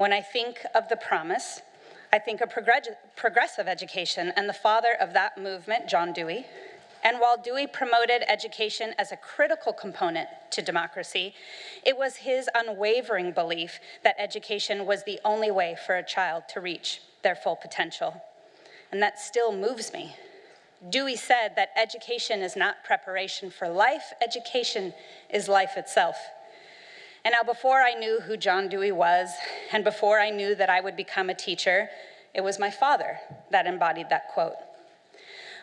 When I think of the promise, I think of progressive education and the father of that movement, John Dewey. And while Dewey promoted education as a critical component to democracy, it was his unwavering belief that education was the only way for a child to reach their full potential. And that still moves me. Dewey said that education is not preparation for life, education is life itself. And now before I knew who John Dewey was, and before I knew that I would become a teacher, it was my father that embodied that quote.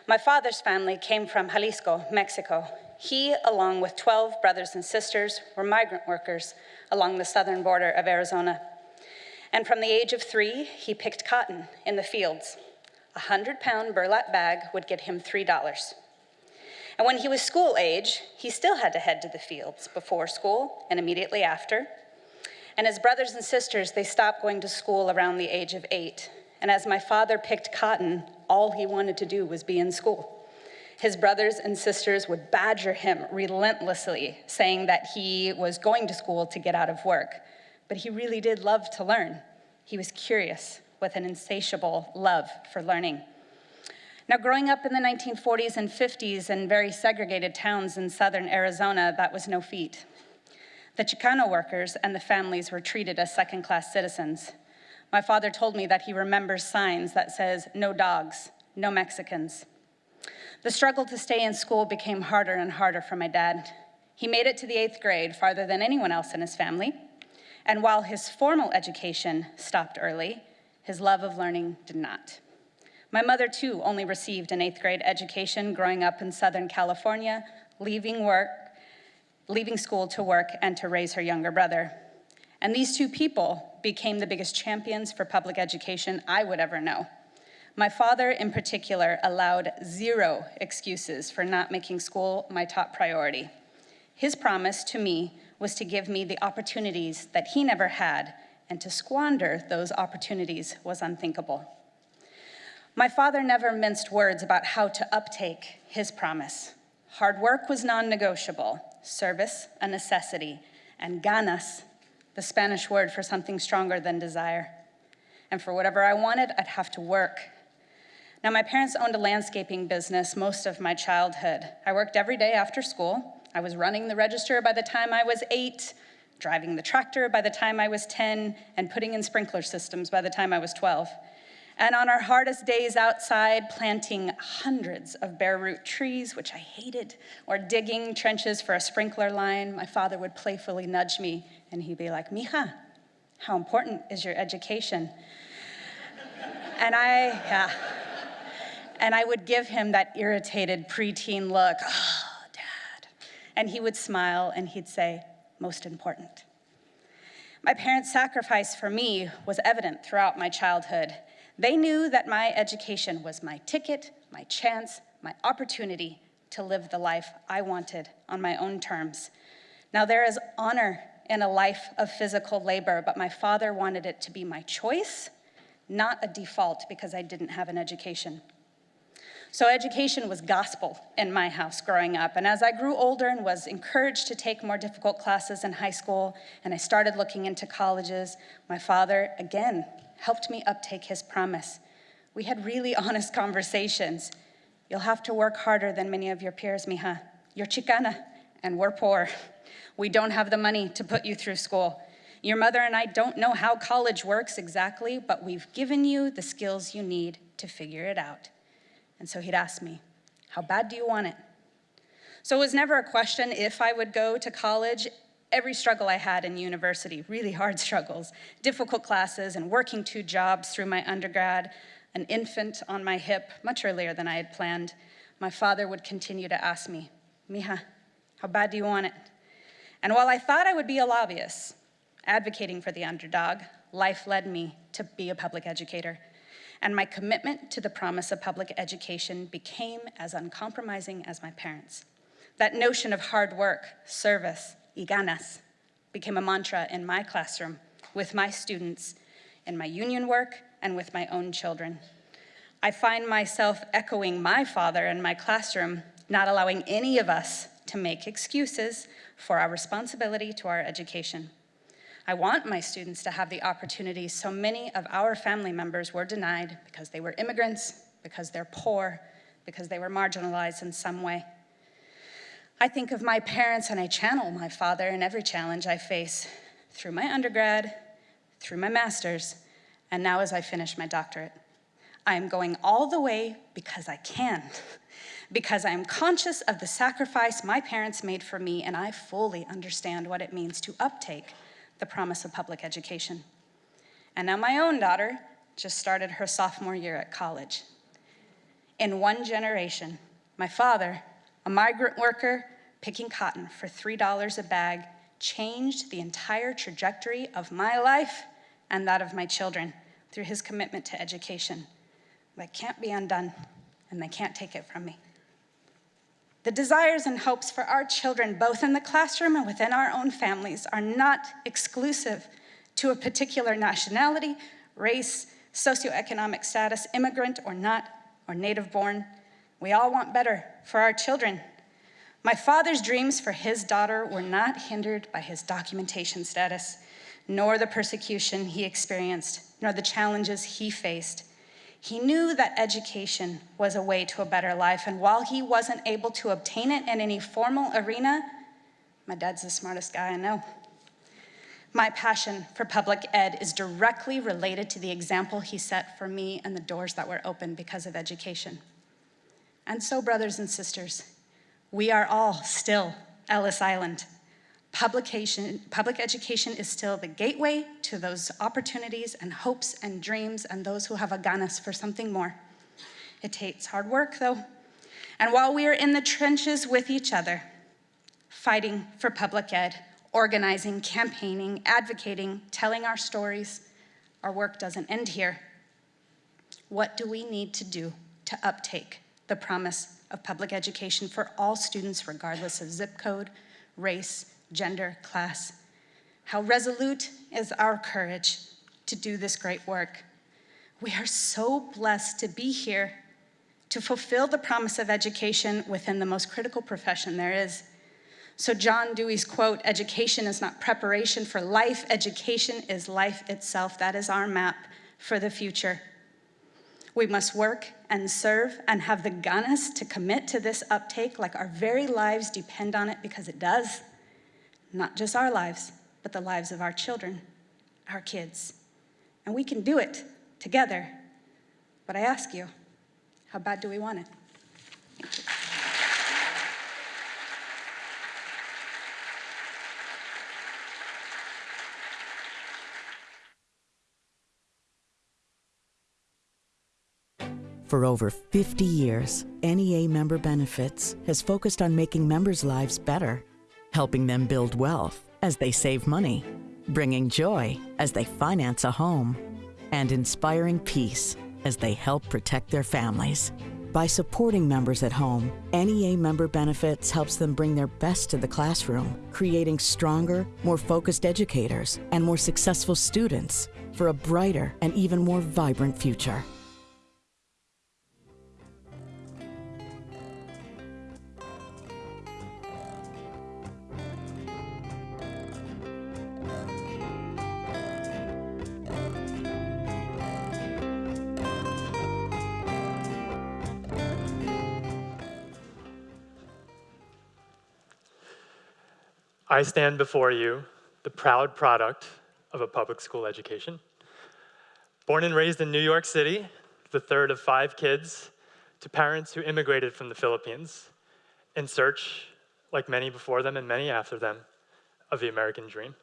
My father's family came from Jalisco, Mexico. He, along with 12 brothers and sisters, were migrant workers along the southern border of Arizona. And from the age of three, he picked cotton in the fields. A 100-pound burlap bag would get him $3. And when he was school age, he still had to head to the fields before school and immediately after. And his brothers and sisters, they stopped going to school around the age of eight. And as my father picked cotton, all he wanted to do was be in school. His brothers and sisters would badger him relentlessly, saying that he was going to school to get out of work. But he really did love to learn. He was curious with an insatiable love for learning. Now, growing up in the 1940s and 50s in very segregated towns in southern Arizona, that was no feat. The Chicano workers and the families were treated as second-class citizens. My father told me that he remembers signs that says, no dogs, no Mexicans. The struggle to stay in school became harder and harder for my dad. He made it to the eighth grade farther than anyone else in his family. And while his formal education stopped early, his love of learning did not. My mother, too, only received an eighth grade education growing up in Southern California, leaving work, leaving school to work and to raise her younger brother. And these two people became the biggest champions for public education I would ever know. My father, in particular, allowed zero excuses for not making school my top priority. His promise to me was to give me the opportunities that he never had, and to squander those opportunities was unthinkable. My father never minced words about how to uptake his promise. Hard work was non-negotiable, service a necessity, and ganas, the Spanish word for something stronger than desire. And for whatever I wanted, I'd have to work. Now, my parents owned a landscaping business most of my childhood. I worked every day after school. I was running the register by the time I was eight, driving the tractor by the time I was 10, and putting in sprinkler systems by the time I was 12. And on our hardest days outside, planting hundreds of bare root trees, which I hated, or digging trenches for a sprinkler line, my father would playfully nudge me and he'd be like, Mija, how important is your education? and I, yeah. And I would give him that irritated preteen look, oh, dad. And he would smile and he'd say, most important. My parents' sacrifice for me was evident throughout my childhood. They knew that my education was my ticket, my chance, my opportunity to live the life I wanted on my own terms. Now there is honor in a life of physical labor, but my father wanted it to be my choice, not a default because I didn't have an education. So education was gospel in my house growing up. And as I grew older and was encouraged to take more difficult classes in high school, and I started looking into colleges, my father, again, helped me uptake his promise. We had really honest conversations. You'll have to work harder than many of your peers, mija. You're Chicana, and we're poor. We don't have the money to put you through school. Your mother and I don't know how college works exactly, but we've given you the skills you need to figure it out. And so he'd ask me, how bad do you want it? So it was never a question if I would go to college every struggle I had in university, really hard struggles, difficult classes and working two jobs through my undergrad, an infant on my hip much earlier than I had planned, my father would continue to ask me, Mija, how bad do you want it? And while I thought I would be a lobbyist, advocating for the underdog, life led me to be a public educator. And my commitment to the promise of public education became as uncompromising as my parents. That notion of hard work, service, y ganas became a mantra in my classroom with my students, in my union work, and with my own children. I find myself echoing my father in my classroom, not allowing any of us to make excuses for our responsibility to our education. I want my students to have the opportunities so many of our family members were denied because they were immigrants, because they're poor, because they were marginalized in some way. I think of my parents and I channel my father in every challenge I face through my undergrad, through my master's, and now as I finish my doctorate. I am going all the way because I can, because I am conscious of the sacrifice my parents made for me and I fully understand what it means to uptake the promise of public education. And now my own daughter just started her sophomore year at college. In one generation, my father, a migrant worker picking cotton for $3 a bag, changed the entire trajectory of my life and that of my children through his commitment to education. That can't be undone, and they can't take it from me. The desires and hopes for our children, both in the classroom and within our own families, are not exclusive to a particular nationality, race, socioeconomic status, immigrant or not, or native born. We all want better for our children. My father's dreams for his daughter were not hindered by his documentation status, nor the persecution he experienced, nor the challenges he faced. He knew that education was a way to a better life, and while he wasn't able to obtain it in any formal arena, my dad's the smartest guy I know. My passion for public ed is directly related to the example he set for me and the doors that were opened because of education. And so, brothers and sisters, we are all still Ellis Island. Publication, public education is still the gateway to those opportunities and hopes and dreams and those who have a ganas for something more. It takes hard work though. And while we are in the trenches with each other, fighting for public ed, organizing, campaigning, advocating, telling our stories, our work doesn't end here. What do we need to do to uptake the promise of public education for all students regardless of zip code, race, gender, class. How resolute is our courage to do this great work. We are so blessed to be here to fulfill the promise of education within the most critical profession there is. So John Dewey's quote, education is not preparation for life, education is life itself. That is our map for the future. We must work and serve and have the ganas to commit to this uptake like our very lives depend on it because it does not just our lives, but the lives of our children, our kids. And we can do it together. But I ask you, how bad do we want it? For over 50 years, NEA Member Benefits has focused on making members' lives better helping them build wealth as they save money, bringing joy as they finance a home, and inspiring peace as they help protect their families. By supporting members at home, NEA Member Benefits helps them bring their best to the classroom, creating stronger, more focused educators and more successful students for a brighter and even more vibrant future. I stand before you, the proud product of a public school education. Born and raised in New York City, the third of five kids, to parents who immigrated from the Philippines in search, like many before them and many after them, of the American dream.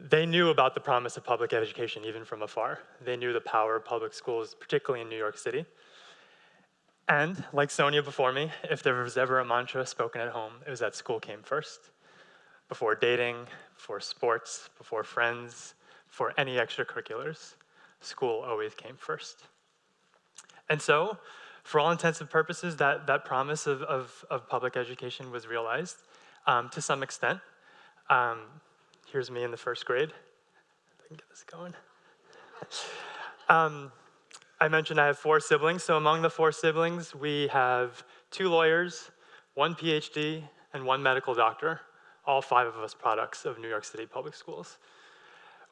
They knew about the promise of public education even from afar. They knew the power of public schools, particularly in New York City. And like Sonia before me, if there was ever a mantra spoken at home, it was that school came first. Before dating, before sports, before friends, for any extracurriculars, school always came first. And so, for all intents and purposes, that, that promise of, of, of public education was realized um, to some extent. Um, here's me in the first grade. I can get this going. Um, I mentioned I have four siblings, so among the four siblings, we have two lawyers, one PhD, and one medical doctor, all five of us products of New York City Public Schools.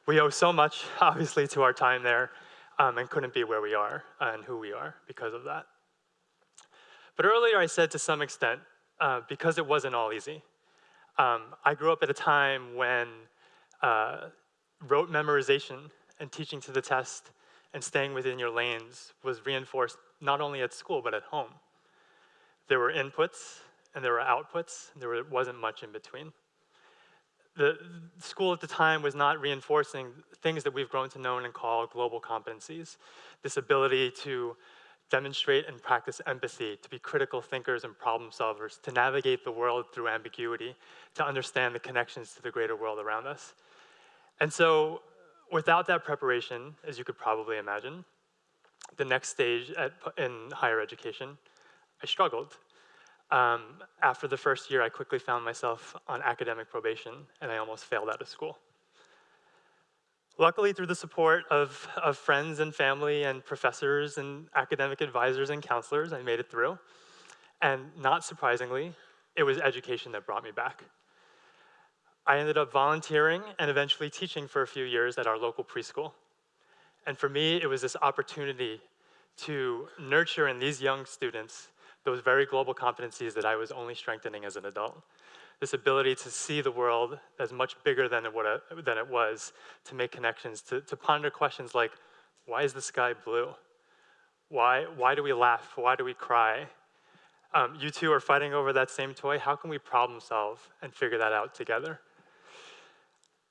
We owe so much, obviously, to our time there, um, and couldn't be where we are and who we are because of that. But earlier I said to some extent, uh, because it wasn't all easy. Um, I grew up at a time when uh, rote memorization and teaching to the test and staying within your lanes was reinforced not only at school, but at home. There were inputs and there were outputs, there wasn't much in between. The school at the time was not reinforcing things that we've grown to know and call global competencies. This ability to demonstrate and practice empathy, to be critical thinkers and problem solvers, to navigate the world through ambiguity, to understand the connections to the greater world around us. And so without that preparation, as you could probably imagine, the next stage at, in higher education, I struggled. Um, after the first year, I quickly found myself on academic probation, and I almost failed out of school. Luckily, through the support of, of friends and family and professors and academic advisors and counselors, I made it through. And not surprisingly, it was education that brought me back. I ended up volunteering and eventually teaching for a few years at our local preschool. And for me, it was this opportunity to nurture in these young students those very global competencies that I was only strengthening as an adult this ability to see the world as much bigger than it, than it was, to make connections, to, to ponder questions like, why is the sky blue? Why, why do we laugh? Why do we cry? Um, you two are fighting over that same toy. How can we problem solve and figure that out together?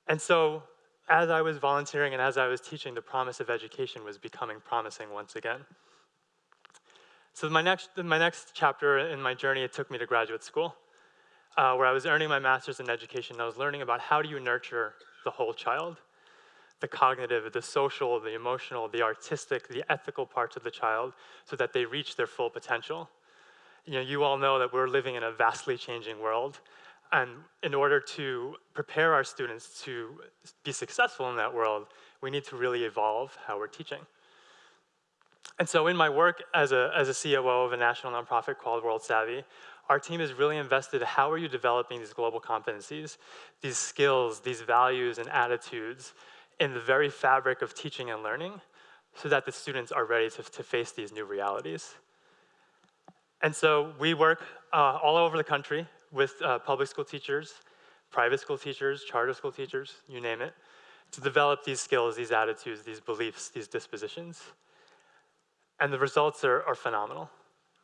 And so, as I was volunteering and as I was teaching, the promise of education was becoming promising once again. So my next, my next chapter in my journey, it took me to graduate school uh, where I was earning my master's in education. I was learning about how do you nurture the whole child, the cognitive, the social, the emotional, the artistic, the ethical parts of the child, so that they reach their full potential. You know, you all know that we're living in a vastly changing world, and in order to prepare our students to be successful in that world, we need to really evolve how we're teaching. And so in my work as a, as a COO of a national nonprofit called World Savvy, our team is really invested how are you developing these global competencies, these skills, these values and attitudes in the very fabric of teaching and learning so that the students are ready to, to face these new realities. And so we work uh, all over the country with uh, public school teachers, private school teachers, charter school teachers, you name it, to develop these skills, these attitudes, these beliefs, these dispositions. And the results are, are phenomenal.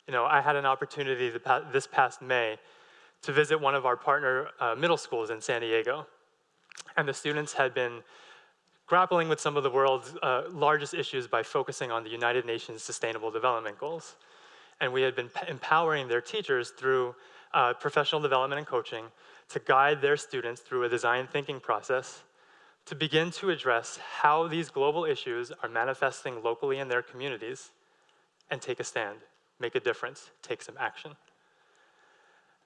You know, I had an opportunity this past May to visit one of our partner uh, middle schools in San Diego. And the students had been grappling with some of the world's uh, largest issues by focusing on the United Nations Sustainable Development Goals. And we had been empowering their teachers through uh, professional development and coaching to guide their students through a design thinking process to begin to address how these global issues are manifesting locally in their communities and take a stand make a difference, take some action.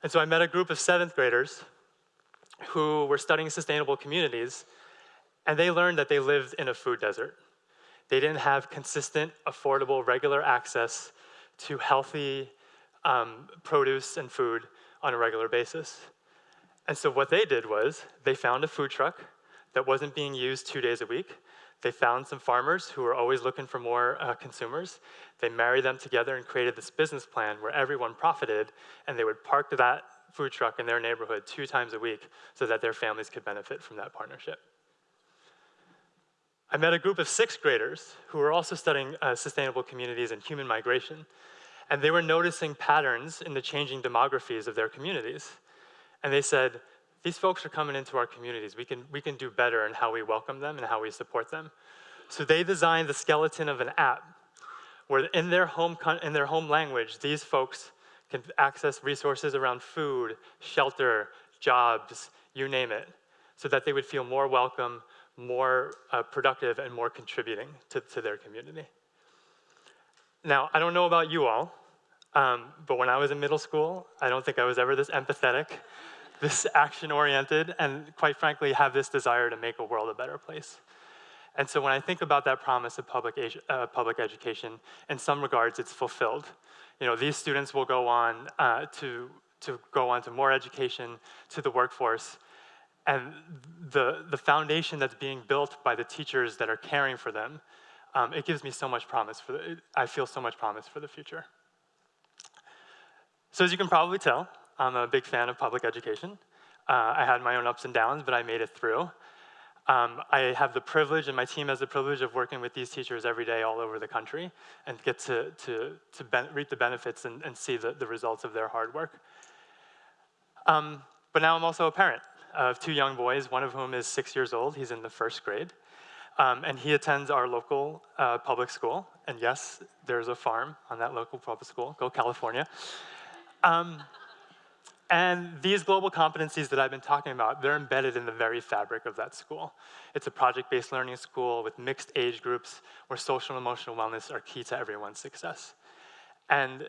And so I met a group of seventh graders who were studying sustainable communities, and they learned that they lived in a food desert. They didn't have consistent, affordable, regular access to healthy um, produce and food on a regular basis. And so what they did was they found a food truck that wasn't being used two days a week. They found some farmers who were always looking for more uh, consumers. They married them together and created this business plan where everyone profited, and they would park that food truck in their neighborhood two times a week so that their families could benefit from that partnership. I met a group of sixth graders who were also studying uh, sustainable communities and human migration, and they were noticing patterns in the changing demographies of their communities. And they said, these folks are coming into our communities. We can, we can do better in how we welcome them and how we support them. So they designed the skeleton of an app where in their home, in their home language, these folks can access resources around food, shelter, jobs, you name it, so that they would feel more welcome, more uh, productive, and more contributing to, to their community. Now, I don't know about you all, um, but when I was in middle school, I don't think I was ever this empathetic this action oriented, and quite frankly, have this desire to make a world a better place. And so when I think about that promise of public, uh, public education, in some regards, it's fulfilled. You know, these students will go on uh, to, to go on to more education, to the workforce, and the, the foundation that's being built by the teachers that are caring for them, um, it gives me so much promise for the, I feel so much promise for the future. So as you can probably tell, I'm a big fan of public education. Uh, I had my own ups and downs, but I made it through. Um, I have the privilege, and my team has the privilege of working with these teachers every day all over the country and get to, to, to reap the benefits and, and see the, the results of their hard work. Um, but now I'm also a parent of two young boys, one of whom is six years old. He's in the first grade. Um, and he attends our local uh, public school. And yes, there's a farm on that local public school. Go California. And these global competencies that I've been talking about, they're embedded in the very fabric of that school. It's a project-based learning school with mixed age groups where social and emotional wellness are key to everyone's success. And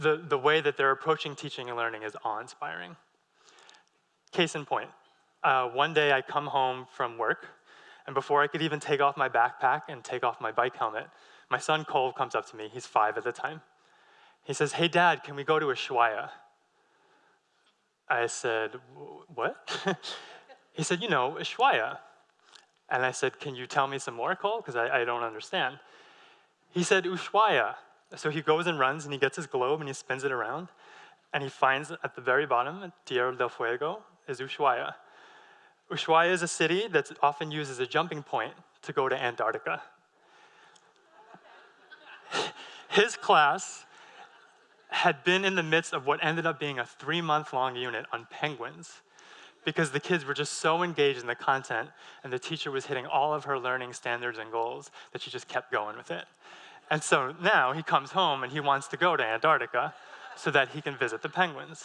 the, the way that they're approaching teaching and learning is awe-inspiring. Case in point, uh, one day I come home from work, and before I could even take off my backpack and take off my bike helmet, my son Cole comes up to me, he's five at the time. He says, hey dad, can we go to a Ushuaia? I said, what? he said, you know, Ushuaia. And I said, can you tell me some more, Cole? Because I, I, don't understand. He said, Ushuaia. So he goes and runs and he gets his globe and he spins it around and he finds at the very bottom, Tierra del Fuego, is Ushuaia. Ushuaia is a city that's often used as a jumping point to go to Antarctica. His class had been in the midst of what ended up being a three-month-long unit on penguins because the kids were just so engaged in the content and the teacher was hitting all of her learning standards and goals that she just kept going with it. And so now he comes home and he wants to go to Antarctica so that he can visit the penguins.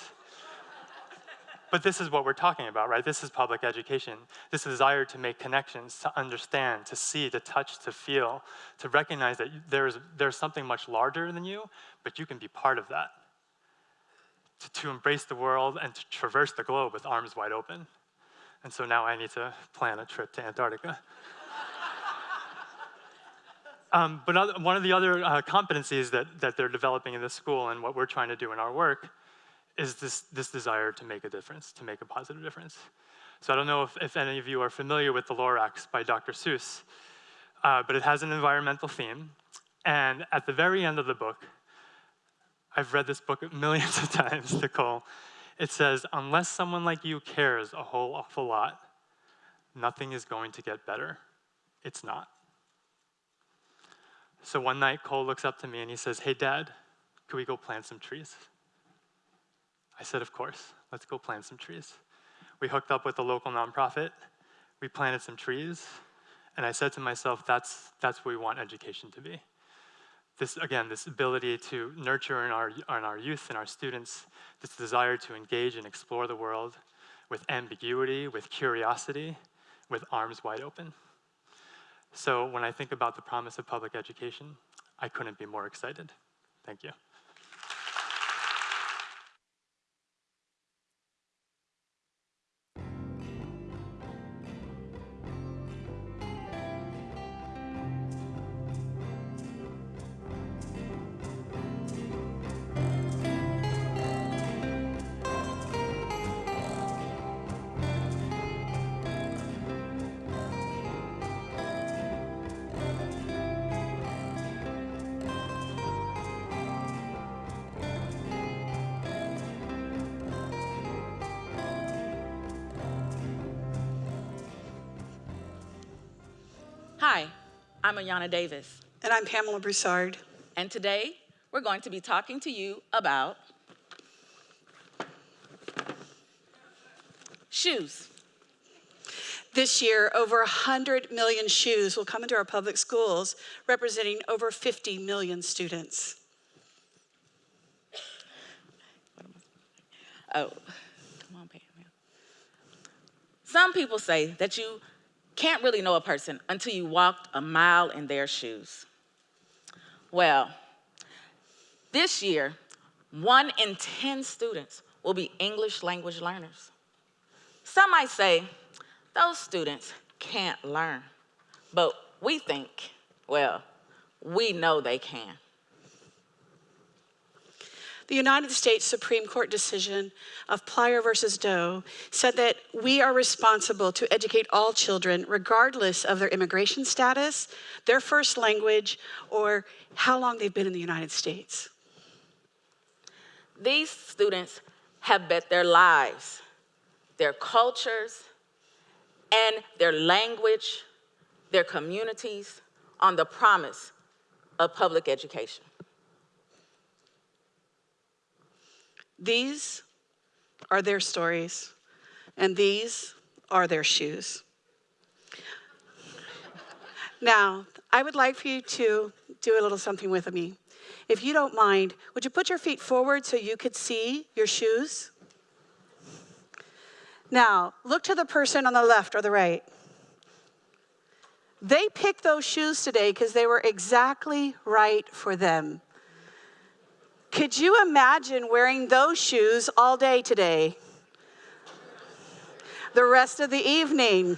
But this is what we're talking about, right? This is public education. This desire to make connections, to understand, to see, to touch, to feel, to recognize that there's, there's something much larger than you, but you can be part of that. To, to embrace the world and to traverse the globe with arms wide open. And so now I need to plan a trip to Antarctica. um, but other, one of the other uh, competencies that, that they're developing in this school and what we're trying to do in our work is this, this desire to make a difference, to make a positive difference. So I don't know if, if any of you are familiar with The Lorax by Dr. Seuss, uh, but it has an environmental theme. And at the very end of the book, I've read this book millions of times, Nicole. It says, unless someone like you cares a whole awful lot, nothing is going to get better. It's not. So one night, Cole looks up to me and he says, hey, Dad, could we go plant some trees? I said, of course, let's go plant some trees. We hooked up with a local nonprofit, we planted some trees, and I said to myself, that's, that's what we want education to be. This, again, this ability to nurture in our, in our youth and our students, this desire to engage and explore the world with ambiguity, with curiosity, with arms wide open. So when I think about the promise of public education, I couldn't be more excited. Thank you. Ayana Davis, And I'm Pamela Broussard. and today we're going to be talking to you about shoes. This year, over 100 million shoes will come into our public schools, representing over 50 million students. Oh, come on, Pam. Some people say that you can't really know a person until you walked a mile in their shoes. Well, this year, one in 10 students will be English language learners. Some might say those students can't learn. but we think, well, we know they can. The United States Supreme Court decision of Plyler versus Doe said that we are responsible to educate all children, regardless of their immigration status, their first language, or how long they've been in the United States. These students have bet their lives, their cultures, and their language, their communities on the promise of public education. These are their stories, and these are their shoes. Now, I would like for you to do a little something with me. If you don't mind, would you put your feet forward so you could see your shoes? Now, look to the person on the left or the right. They picked those shoes today because they were exactly right for them. Could you imagine wearing those shoes all day today? The rest of the evening.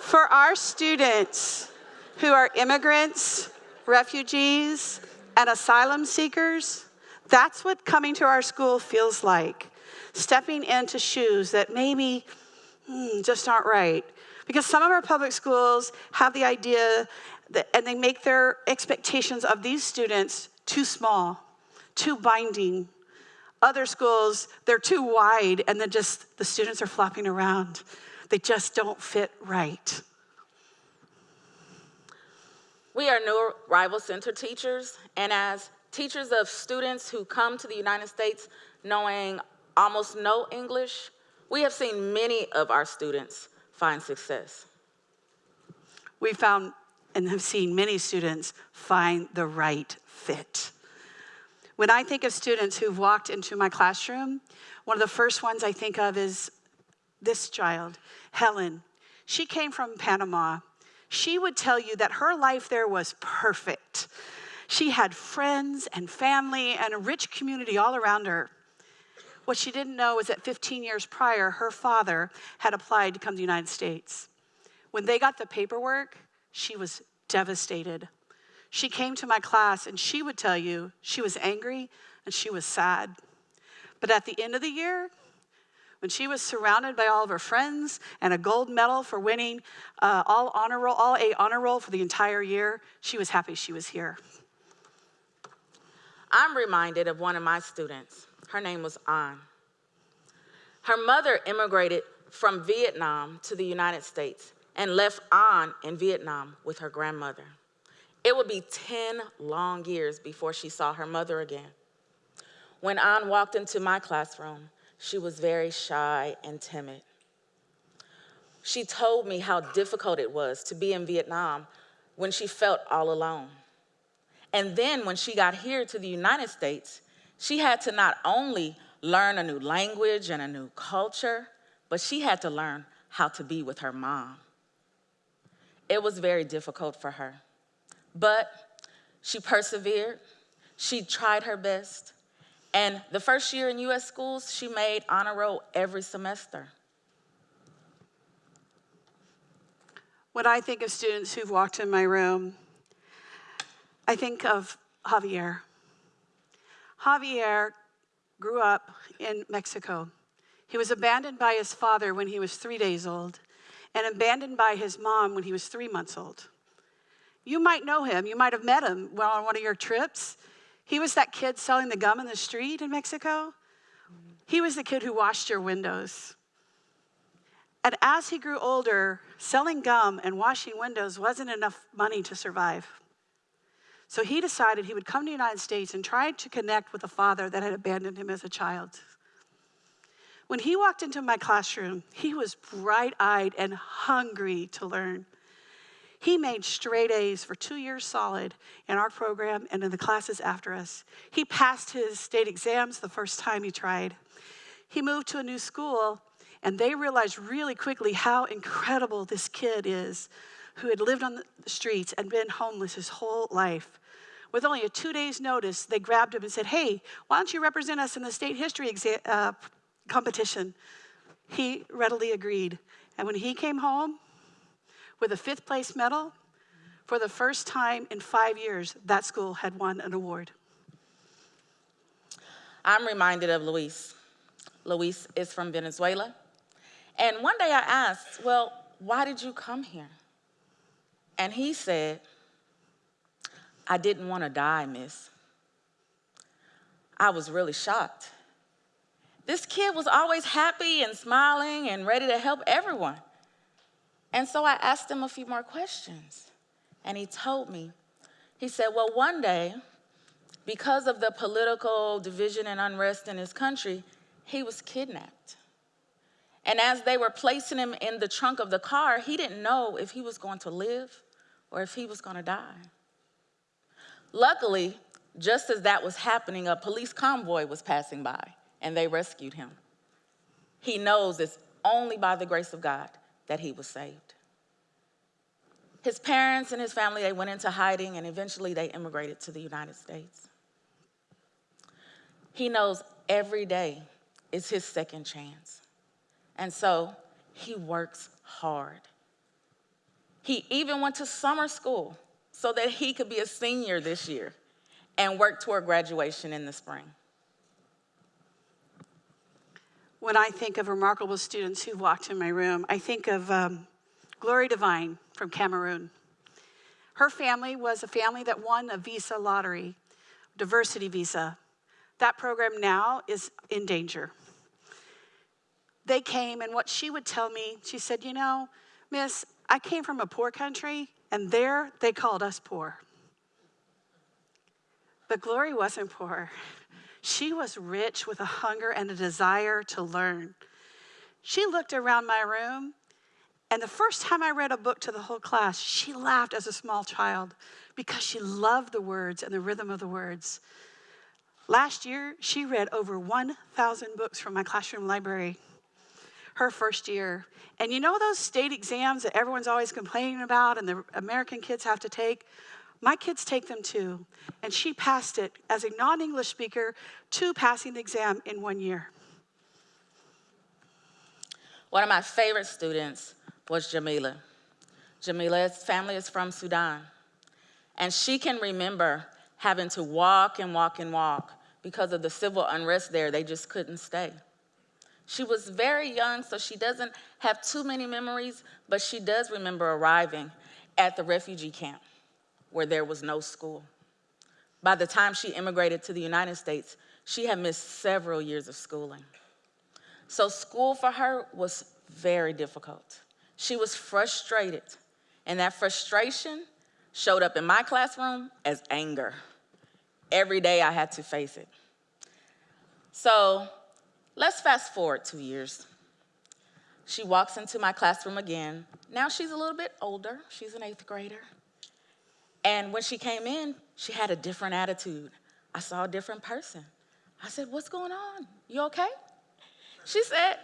For our students who are immigrants, refugees, and asylum seekers, that's what coming to our school feels like. Stepping into shoes that maybe hmm, just aren't right. Because some of our public schools have the idea that, and they make their expectations of these students too small, too binding. Other schools, they're too wide and then just the students are flopping around. They just don't fit right. We are New Arrival Center teachers, and as teachers of students who come to the United States knowing almost no English, we have seen many of our students find success. We found and have seen many students find the right fit. When I think of students who've walked into my classroom, one of the first ones I think of is this child, Helen. She came from Panama. She would tell you that her life there was perfect. She had friends and family and a rich community all around her. What she didn't know was that 15 years prior, her father had applied to come to the United States. When they got the paperwork, she was devastated. She came to my class and she would tell you she was angry and she was sad. But at the end of the year, when she was surrounded by all of her friends and a gold medal for winning uh, all honor roll, all A honor roll for the entire year, she was happy she was here. I'm reminded of one of my students. Her name was An. Her mother immigrated from Vietnam to the United States and left An in Vietnam with her grandmother. It would be 10 long years before she saw her mother again. When An walked into my classroom, she was very shy and timid. She told me how difficult it was to be in Vietnam when she felt all alone. And then when she got here to the United States, she had to not only learn a new language and a new culture, but she had to learn how to be with her mom. It was very difficult for her, but she persevered, she tried her best, and the first year in US schools, she made honor roll every semester. When I think of students who've walked in my room, I think of Javier. Javier grew up in Mexico. He was abandoned by his father when he was three days old and abandoned by his mom when he was three months old. You might know him. You might have met him while on one of your trips. He was that kid selling the gum in the street in Mexico. He was the kid who washed your windows. And as he grew older, selling gum and washing windows wasn't enough money to survive. So he decided he would come to the United States and try to connect with a father that had abandoned him as a child. When he walked into my classroom, he was bright eyed and hungry to learn. He made straight A's for two years solid in our program and in the classes after us. He passed his state exams the first time he tried. He moved to a new school, and they realized really quickly how incredible this kid is who had lived on the streets and been homeless his whole life. With only a two days' notice, they grabbed him and said, Hey, why don't you represent us in the state history uh, competition? he readily agreed. And when he came home with a fifth place medal, for the first time in five years, that school had won an award. I'm reminded of Luis. Luis is from Venezuela. And one day I asked, Well, why did you come here? And he said, I didn't want to die, miss. I was really shocked. This kid was always happy and smiling and ready to help everyone. And so I asked him a few more questions. And he told me, he said, Well, one day, because of the political division and unrest in his country, he was kidnapped. And as they were placing him in the trunk of the car, he didn't know if he was going to live or if he was going to die. Luckily, just as that was happening, a police convoy was passing by and they rescued him. He knows it's only by the grace of God that he was saved. His parents and his family, they went into hiding and eventually they immigrated to the United States. He knows every day is his second chance. And so he works hard. He even went to summer school so that he could be a senior this year and work toward graduation in the spring. When I think of remarkable students who've walked in my room, I think of um, Glory Divine from Cameroon. Her family was a family that won a visa lottery, diversity visa. That program now is in danger. They came, and what she would tell me, she said, You know, Miss, I came from a poor country, and there they called us poor. But Glory wasn't poor. She was rich with a hunger and a desire to learn. She looked around my room, and the first time I read a book to the whole class, she laughed as a small child because she loved the words and the rhythm of the words. Last year, she read over 1,000 books from my classroom library. Her first year. And you know those state exams that everyone's always complaining about and the American kids have to take? My kids take them too. And she passed it as a non English speaker to passing the exam in one year. One of my favorite students was Jamila. Jamila's family is from Sudan. And she can remember having to walk and walk and walk because of the civil unrest there. They just couldn't stay. She was very young, so she doesn't have too many memories, but she does remember arriving at the refugee camp where there was no school. By the time she immigrated to the United States, she had missed several years of schooling. So, school for her was very difficult. She was frustrated, and that frustration showed up in my classroom as anger. Every day I had to face it. So, let's fast forward two years. She walks into my classroom again. Now she's a little bit older, she's an eighth grader. And when she came in, she had a different attitude. I saw a different person. I said, What's going on? You okay? She said,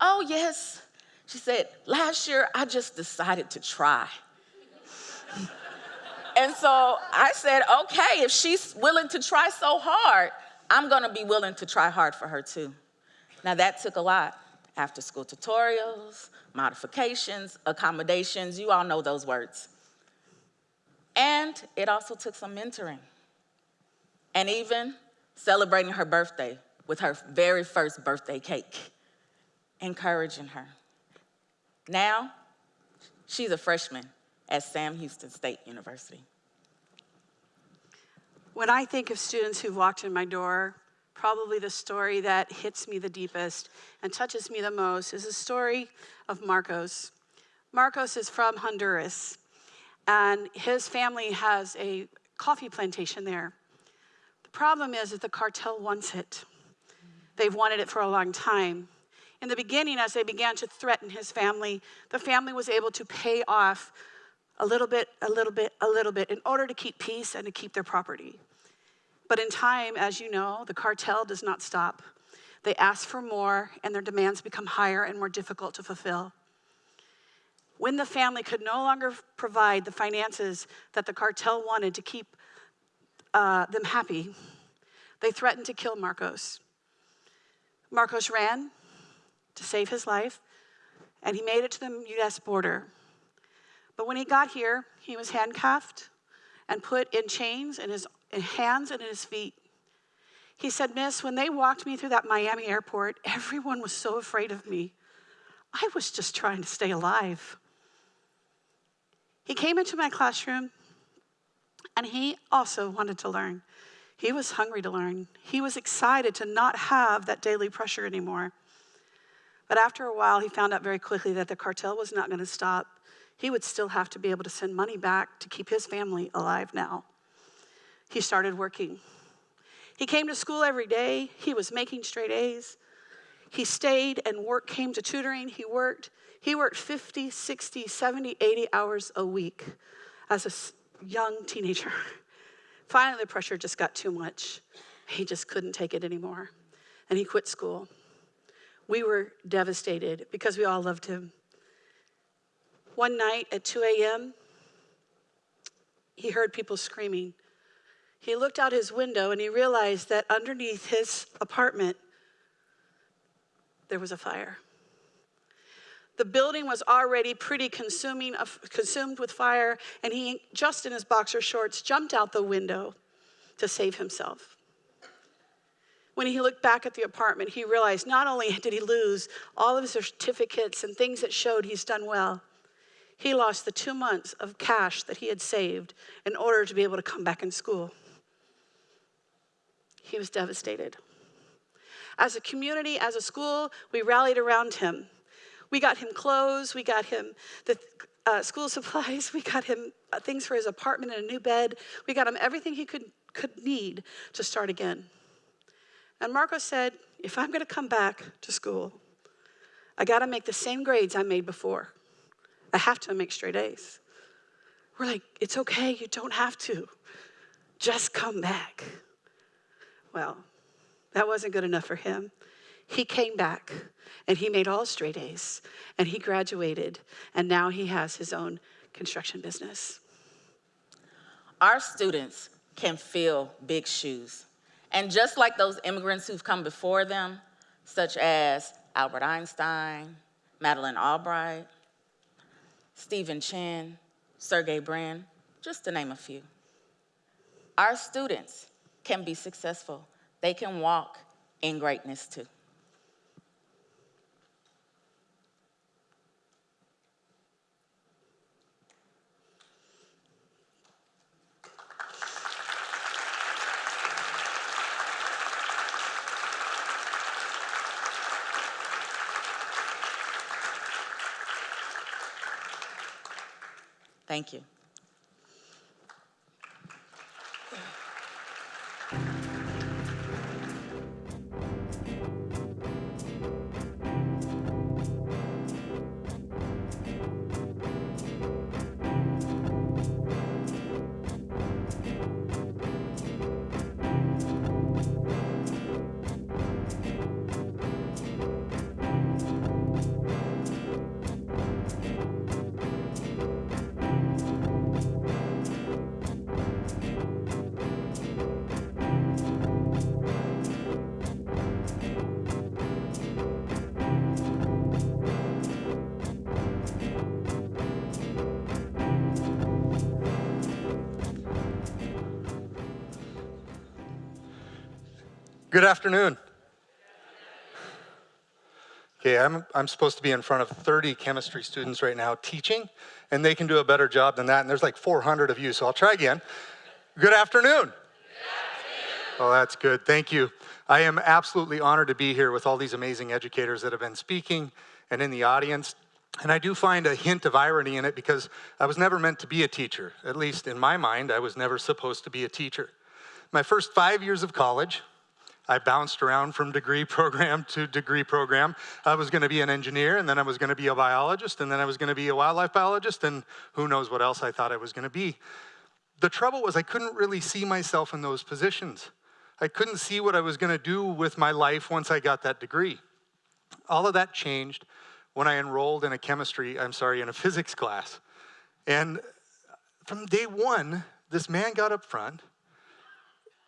Oh, yes. She said, Last year I just decided to try. and so I said, Okay, if she's willing to try so hard, I'm gonna be willing to try hard for her too. Now that took a lot. After school tutorials, modifications, accommodations, you all know those words. And it also took some mentoring and even celebrating her birthday with her very first birthday cake, encouraging her. Now, she's a freshman at Sam Houston State University. When I think of students who've walked in my door, probably the story that hits me the deepest and touches me the most is the story of Marcos. Marcos is from Honduras and his family has a coffee plantation there. The problem is that the cartel wants it. They've wanted it for a long time. In the beginning, as they began to threaten his family, the family was able to pay off a little bit, a little bit, a little bit in order to keep peace and to keep their property. But in time, as you know, the cartel does not stop. They ask for more, and their demands become higher and more difficult to fulfill. When the family could no longer provide the finances that the cartel wanted to keep uh, them happy, they threatened to kill Marcos. Marcos ran, to save his life, and he made it to the US border. But when he got here, he was handcuffed and put in chains in his in hands and in his feet. He said, Miss, when they walked me through that Miami airport, everyone was so afraid of me. I was just trying to stay alive. He came into my classroom and he also wanted to learn. He was hungry to learn. He was excited to not have that daily pressure anymore. But after a while, he found out very quickly that the cartel was not going to stop. He would still have to be able to send money back to keep his family alive now. He started working. He came to school every day. He was making straight A's. He stayed and work came to tutoring. He worked. He worked 50, 60, 70, 80 hours a week as a young teenager. Finally, the pressure just got too much. He just couldn't take it anymore. And he quit school. We were devastated because we all loved him. One night at 2 a.m., he heard people screaming. He looked out his window and he realized that underneath his apartment, there was a fire. The building was already pretty consuming, consumed with fire, and he, just in his boxer shorts, jumped out the window to save himself. When he looked back at the apartment, he realized not only did he lose all of his certificates and things that showed he's done well, he lost the two months of cash that he had saved in order to be able to come back in school. He was devastated. As a community, as a school, we rallied around him. We got him clothes, we got him the uh, school supplies, we got him uh, things for his apartment and a new bed. We got him everything he could, could need to start again. And Marco said, if I'm gonna come back to school, I gotta make the same grades I made before. I have to make straight A's. We're like, it's okay, you don't have to. Just come back. Well, that wasn't good enough for him. He came back and he made all straight A's and he graduated and now he has his own construction business. Our students can fill big shoes. And just like those immigrants who've come before them, such as Albert Einstein, Madeleine Albright, Stephen Chin, Sergey Brin, just to name a few. Our students can be successful. They can walk in greatness too. Thank you. Good afternoon. Okay, I'm, I'm supposed to be in front of 30 chemistry students right now teaching, and they can do a better job than that, and there's like 400 of you, so I'll try again. Good afternoon. Afternoon. Oh, that's good. Thank you. I am absolutely honored to be here with all these amazing educators that have been speaking and in the audience. And I do find a hint of irony in it because I was never meant to be a teacher. At least in my mind, I was never supposed to be a teacher. My first five years of college, I bounced around from degree program to degree program. I was going to be an engineer, and then I was going to be a biologist, and then I was going to be a wildlife biologist, and who knows what else I thought I was going to be. The trouble was I couldn't really see myself in those positions. I couldn't see what I was going to do with my life once I got that degree. All of that changed when I enrolled in a chemistry, I'm sorry, in a physics class. And from day one, this man got up front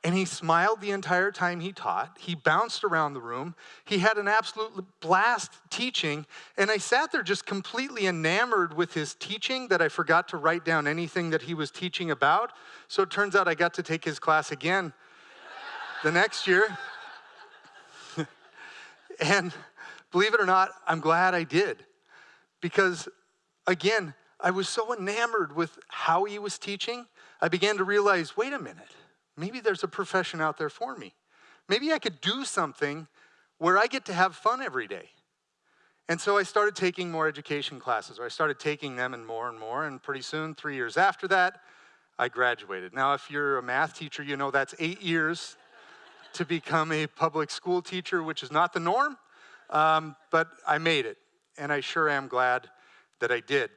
And he smiled the entire time he taught. He bounced around the room. He had an absolute blast teaching. And I sat there just completely enamored with his teaching that I forgot to write down anything that he was teaching about. So it turns out I got to take his class again the next year. and believe it or not, I'm glad I did. Because again, I was so enamored with how he was teaching, I began to realize wait a minute, maybe there's a profession out there for me. Maybe I could do something where I get to have fun every day. And so I started taking more education classes, or I started taking them and more and more. And pretty soon, three years after that, I graduated. Now, if you're a math teacher, you know that's eight years to become a public school teacher, which is not the norm, um, but I made it. And I sure am glad that I did.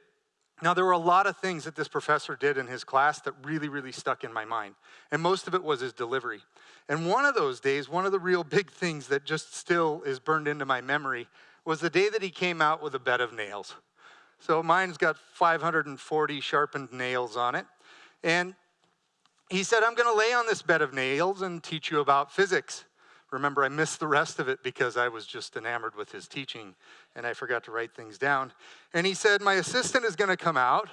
Now, there were a lot of things that this professor did in his class that really, really stuck in my mind. And most of it was his delivery. And one of those days, one of the real big things that just still is burned into my memory was the day that he came out with a bed of nails. So mine's got 540 sharpened nails on it. And he said, I'm going to lay on this bed of nails and teach you about physics. Remember, I missed the rest of it because I was just enamored with his teaching and I forgot to write things down. And he said, My assistant is going to come out.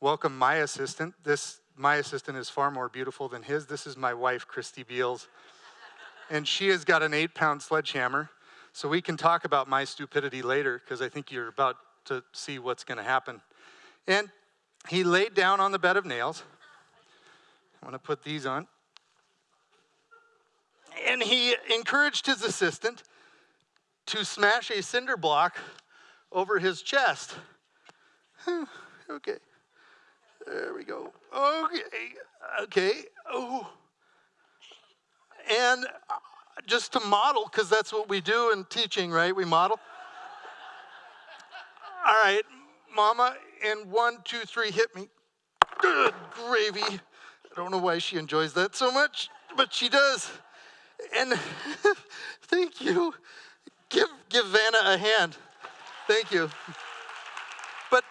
Welcome, my assistant. This, my assistant is far more beautiful than his. This is my wife, Christy Beals. and she has got an eight pound sledgehammer. So we can talk about my stupidity later because I think you're about to see what's going to happen. And he laid down on the bed of nails. I want to put these on and he encouraged his assistant to smash a cinder block over his chest. okay. There we go. Okay. Okay. Oh. And uh, just to model, because that's what we do in teaching, right? We model. All right, Mama, and one, two, three, hit me. Good gravy. I don't know why she enjoys that so much, but she does. And thank you. Give, give Vanna a hand. Thank you. But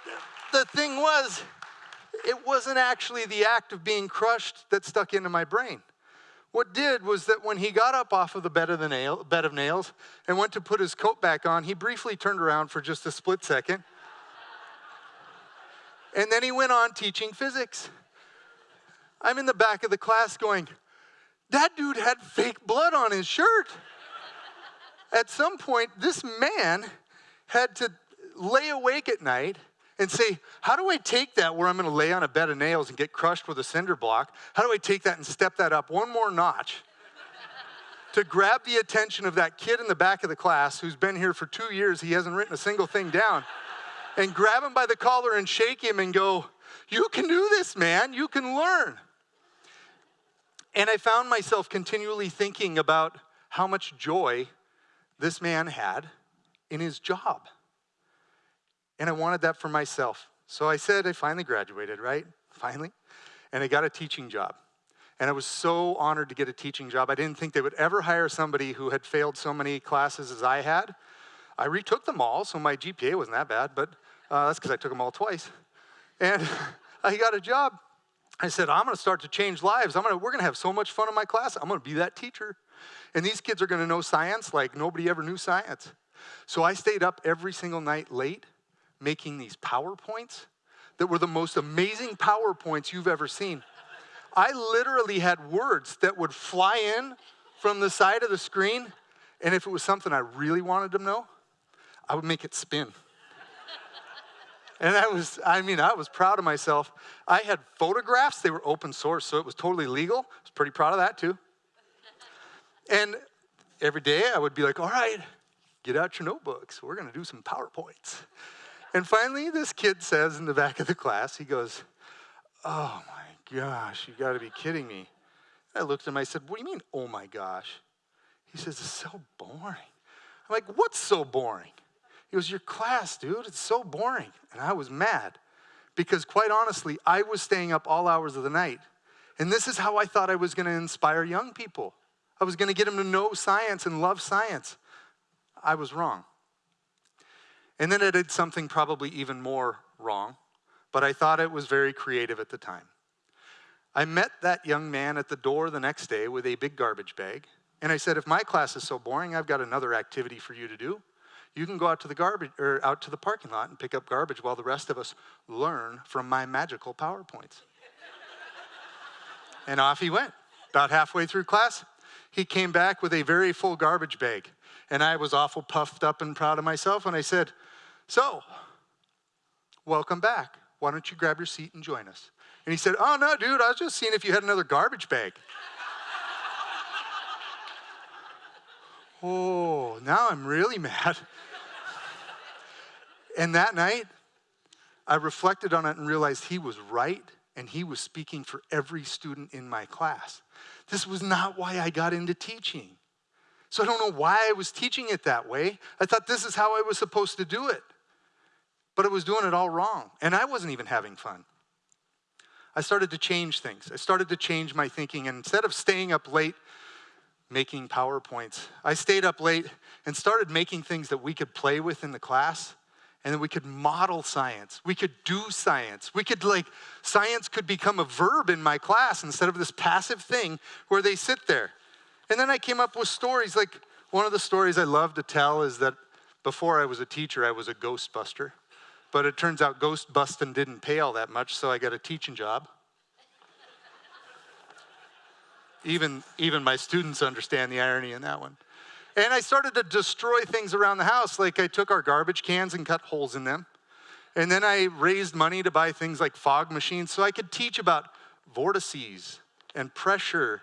the thing was, it wasn't actually the act of being crushed that stuck into my brain. What did was that when he got up off of the bed of, the nail, bed of nails and went to put his coat back on, he briefly turned around for just a split second. and then he went on teaching physics. I'm in the back of the class going, that dude had fake blood on his shirt. at some point, this man had to lay awake at night and say, How do I take that where I'm gonna lay on a bed of nails and get crushed with a cinder block? How do I take that and step that up one more notch to grab the attention of that kid in the back of the class who's been here for two years, he hasn't written a single thing down, and grab him by the collar and shake him and go, You can do this, man, you can learn. And I found myself continually thinking about how much joy this man had in his job. And I wanted that for myself. So I said, I finally graduated, right? Finally. And I got a teaching job. And I was so honored to get a teaching job. I didn't think they would ever hire somebody who had failed so many classes as I had. I retook them all, so my GPA wasn't that bad, but uh, that's because I took them all twice. And I got a job. I said, I'm going to start to change lives. I'm gonna, we're going to have so much fun in my class. I'm going to be that teacher. And these kids are going to know science like nobody ever knew science. So I stayed up every single night late making these PowerPoints that were the most amazing PowerPoints you've ever seen. I literally had words that would fly in from the side of the screen, and if it was something I really wanted them to know, I would make it spin. And I was, I mean, I was proud of myself. I had photographs, they were open source, so it was totally legal. I was pretty proud of that too. And every day I would be like, all right, get out your notebooks. We're going to do some PowerPoints. And finally, this kid says in the back of the class, he goes, oh my gosh, you got to be kidding me. I looked at him, I said, what do you mean, oh my gosh? He says, it's so boring. I'm like, what's so boring? He goes, Your class, dude, it's so boring. And I was mad because, quite honestly, I was staying up all hours of the night. And this is how I thought I was going to inspire young people. I was going to get them to know science and love science. I was wrong. And then I did something probably even more wrong, but I thought it was very creative at the time. I met that young man at the door the next day with a big garbage bag. And I said, if my class is so boring, I've got another activity for you to do. You can go out to the garbage or out to the parking lot and pick up garbage while the rest of us learn from my magical PowerPoints. and off he went. About halfway through class, he came back with a very full garbage bag. And I was awful puffed up and proud of myself. And I said, So, welcome back. Why don't you grab your seat and join us? And he said, Oh, no, dude, I was just seeing if you had another garbage bag. oh, now I'm really mad. And that night, I reflected on it and realized he was right and he was speaking for every student in my class. This was not why I got into teaching. So I don't know why I was teaching it that way. I thought this is how I was supposed to do it. But I was doing it all wrong, and I wasn't even having fun. I started to change things. I started to change my thinking, and instead of staying up late making PowerPoints, I stayed up late and started making things that we could play with in the class and then we could model science. We could do science. We could, like, science could become a verb in my class instead of this passive thing where they sit there. And then I came up with stories. Like, one of the stories I love to tell is that before I was a teacher, I was a ghostbuster. But it turns out ghost busting didn't pay all that much, so I got a teaching job. even, even my students understand the irony in that one. And I started to destroy things around the house. Like I took our garbage cans and cut holes in them. And then I raised money to buy things like fog machines so I could teach about vortices and pressure.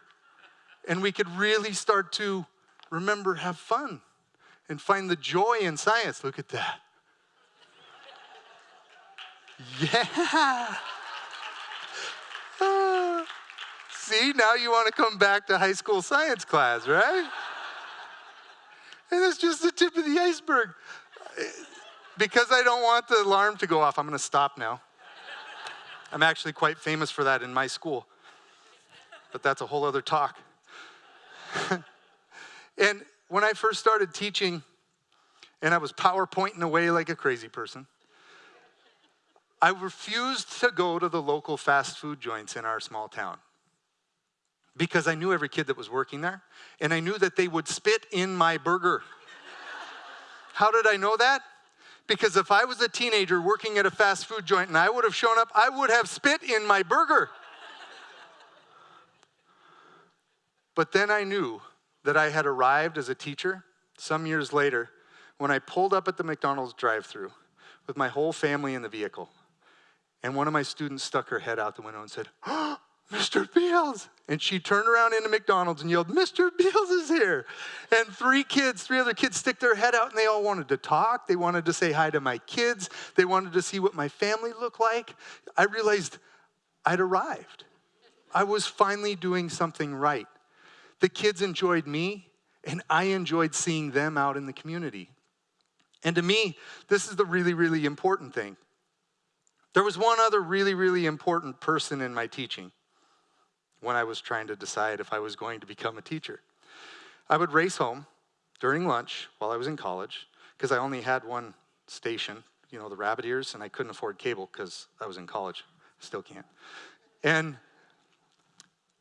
And we could really start to remember, have fun, and find the joy in science. Look at that. Yeah. Ah. see, now you want to come back to high school science class, right? And just the tip of the iceberg. Because I don't want the alarm to go off, I'm going to stop now. I'm actually quite famous for that in my school. But that's a whole other talk. and when I first started teaching, and I was PowerPointing away like a crazy person, I refused to go to the local fast food joints in our small town because I knew every kid that was working there, and I knew that they would spit in my burger. How did I know that? Because if I was a teenager working at a fast food joint and I would have shown up, I would have spit in my burger. But then I knew that I had arrived as a teacher some years later when I pulled up at the McDonald's drive through with my whole family in the vehicle. And one of my students stuck her head out the window and said, oh, Mr. Beals. And she turned around into McDonald's and yelled, Mr. Beals is here. And three kids, three other kids stick their head out and they all wanted to talk. They wanted to say hi to my kids. They wanted to see what my family looked like. I realized I'd arrived. I was finally doing something right. The kids enjoyed me and I enjoyed seeing them out in the community. And to me, this is the really, really important thing. There was one other really, really important person in my teaching when I was trying to decide if I was going to become a teacher. I would race home during lunch while I was in college because I only had one station, you know, the rabbit ears, and I couldn't afford cable because I was in college. Still can't. And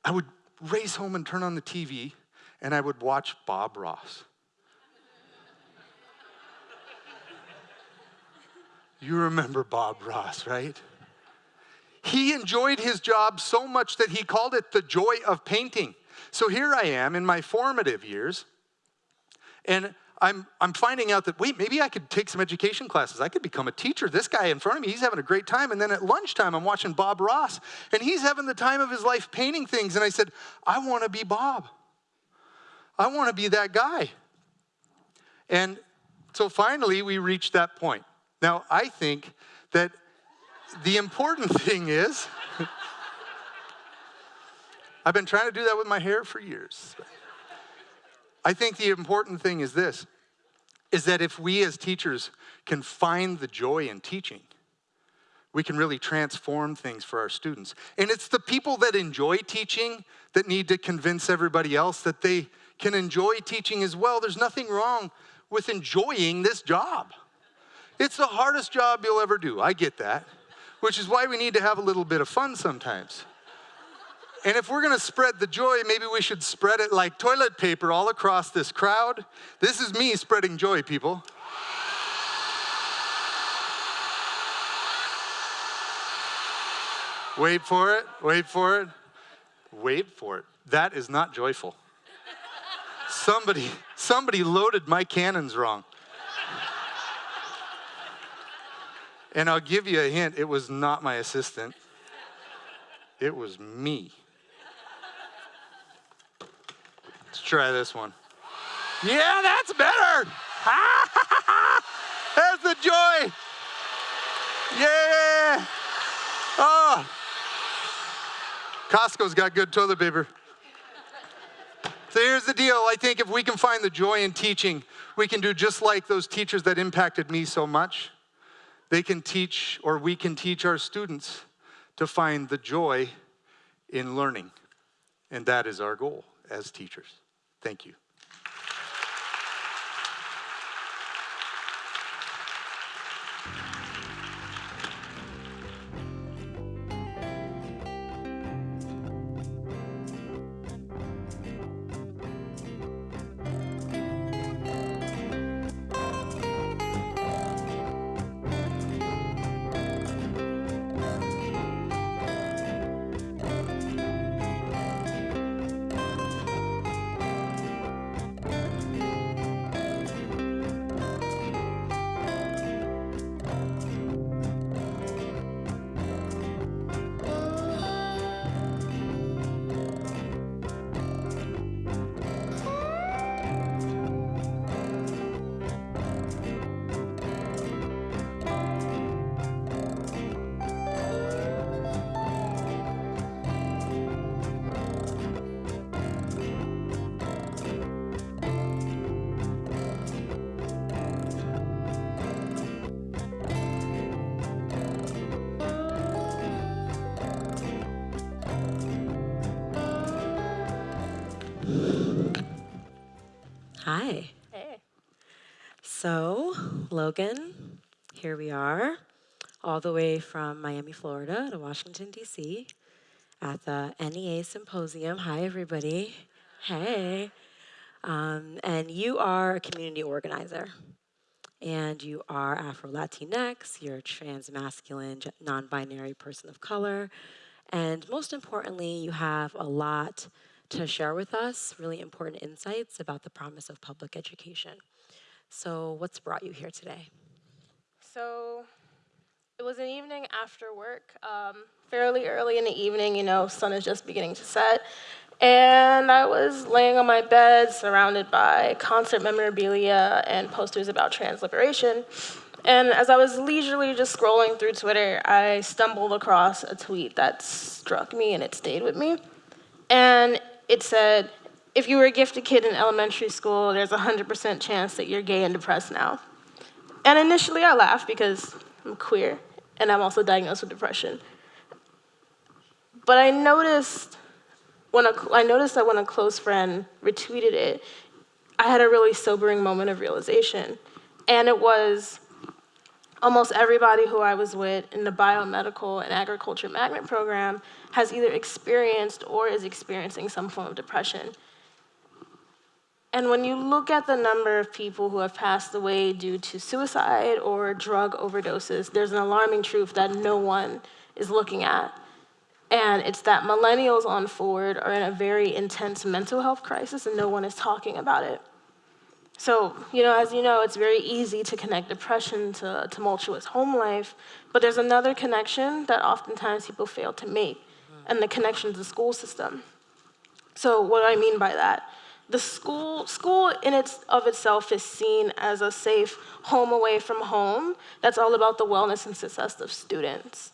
I would race home and turn on the TV, and I would watch Bob Ross. you remember Bob Ross, right? He enjoyed his job so much that he called it the joy of painting. So here I am in my formative years, and I'm, I'm finding out that, wait, maybe I could take some education classes. I could become a teacher. This guy in front of me, he's having a great time. And then at lunchtime, I'm watching Bob Ross, and he's having the time of his life painting things. And I said, I want to be Bob. I want to be that guy. And so finally, we reached that point. Now, I think that the important thing is, I've been trying to do that with my hair for years. I think the important thing is this, is that if we as teachers can find the joy in teaching, we can really transform things for our students. And it's the people that enjoy teaching that need to convince everybody else that they can enjoy teaching as well. There's nothing wrong with enjoying this job. It's the hardest job you'll ever do. I get that which is why we need to have a little bit of fun sometimes. And if we're gonna spread the joy, maybe we should spread it like toilet paper all across this crowd. This is me spreading joy, people. Wait for it, wait for it, wait for it. That is not joyful. Somebody, somebody loaded my cannons wrong. And I'll give you a hint, it was not my assistant. It was me. Let's try this one. Yeah, that's better. There's the joy. Yeah. Oh. Costco's got good toilet paper. So here's the deal. I think if we can find the joy in teaching, we can do just like those teachers that impacted me so much. They can teach, or we can teach our students to find the joy in learning. And that is our goal as teachers. Thank you. All the way from Miami, Florida to Washington, D.C. at the NEA Symposium. Hi, everybody. Hey. Um, and you are a community organizer. And you are Afro Latinx, you're a trans masculine, non binary person of color. And most importantly, you have a lot to share with us really important insights about the promise of public education. So, what's brought you here today? So, it was an evening after work, um, fairly early in the evening, you know, sun is just beginning to set. And I was laying on my bed surrounded by concert memorabilia and posters about trans liberation. And as I was leisurely just scrolling through Twitter, I stumbled across a tweet that struck me and it stayed with me. And it said, if you were a gifted kid in elementary school, there's a 100% chance that you're gay and depressed now. And initially I laughed because I'm queer and I'm also diagnosed with depression. But I noticed when a, I noticed that when a close friend retweeted it, I had a really sobering moment of realization. And it was almost everybody who I was with in the biomedical and agriculture magnet program has either experienced or is experiencing some form of depression. And when you look at the number of people who have passed away due to suicide or drug overdoses, there's an alarming truth that no one is looking at. And it's that millennials on forward are in a very intense mental health crisis and no one is talking about it. So, you know, as you know, it's very easy to connect depression to tumultuous home life, but there's another connection that oftentimes people fail to make and the connection to the school system. So what do I mean by that? The school, school in its of itself is seen as a safe home away from home that's all about the wellness and success of students.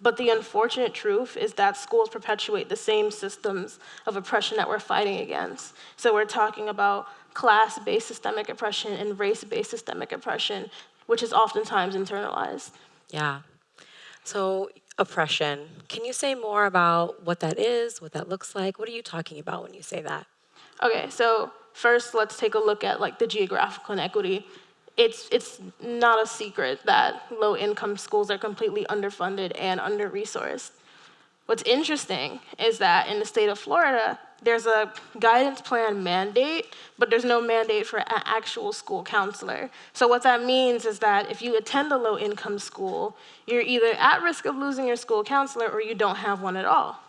But the unfortunate truth is that schools perpetuate the same systems of oppression that we're fighting against. So we're talking about class-based systemic oppression and race-based systemic oppression, which is oftentimes internalized. Yeah. So oppression. Can you say more about what that is, what that looks like? What are you talking about when you say that? Okay, so first let's take a look at like the geographical inequity. It's, it's not a secret that low income schools are completely underfunded and under resourced. What's interesting is that in the state of Florida, there's a guidance plan mandate, but there's no mandate for an actual school counselor. So what that means is that if you attend a low-income school, you're either at risk of losing your school counselor or you don't have one at all.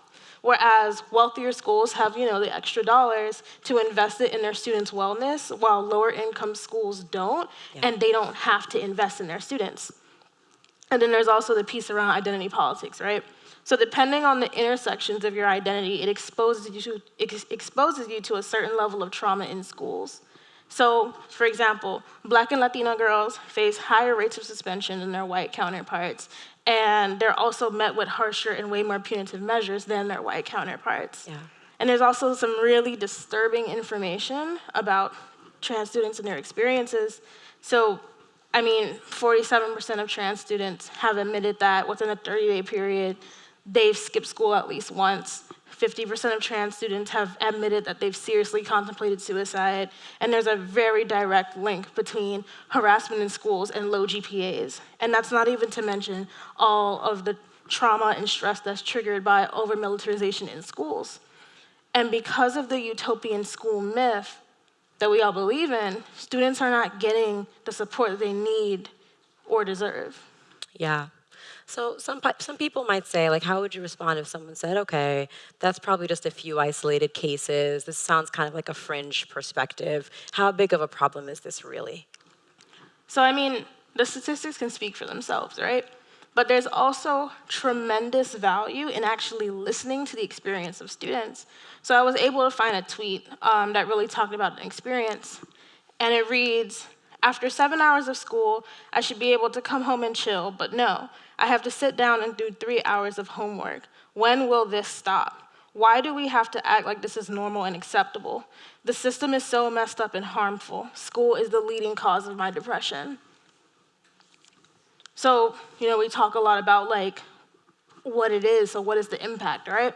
Whereas wealthier schools have, you know, the extra dollars to invest it in their students' wellness, while lower income schools don't, Yeah. and they don't have to invest in their students. And then there's also the piece around identity politics, right? So depending on the intersections of your identity, it exposes you to, ex exposes you to a certain level of trauma in schools. So, for example, black and Latino girls face higher rates of suspension than their white counterparts, and they're also met with harsher and way more punitive measures than their white counterparts. Yeah. And there's also some really disturbing information about trans students and their experiences. So, I mean, 47% of trans students have admitted that within a 30-day period, they've skipped school at least once. 50% of trans students have admitted that they've seriously contemplated suicide, and there's a very direct link between harassment in schools and low GPAs. And that's not even to mention all of the trauma and stress that's triggered by over-militarization in schools. And because of the utopian school myth that we all believe in, students are not getting the support they need or deserve. Yeah. So some some people might say, like, how would you respond if someone said, okay, that's probably just a few isolated cases. This sounds kind of like a fringe perspective. How big of a problem is this really? So, I mean, the statistics can speak for themselves, right? But there's also tremendous value in actually listening to the experience of students. So I was able to find a tweet um, that really talked about an experience, and it reads, after seven hours of school, I should be able to come home and chill, but no, I have to sit down and do three hours of homework. When will this stop? Why do we have to act like this is normal and acceptable? The system is so messed up and harmful. School is the leading cause of my depression. So, you know, we talk a lot about like what it is, so what is the impact, right?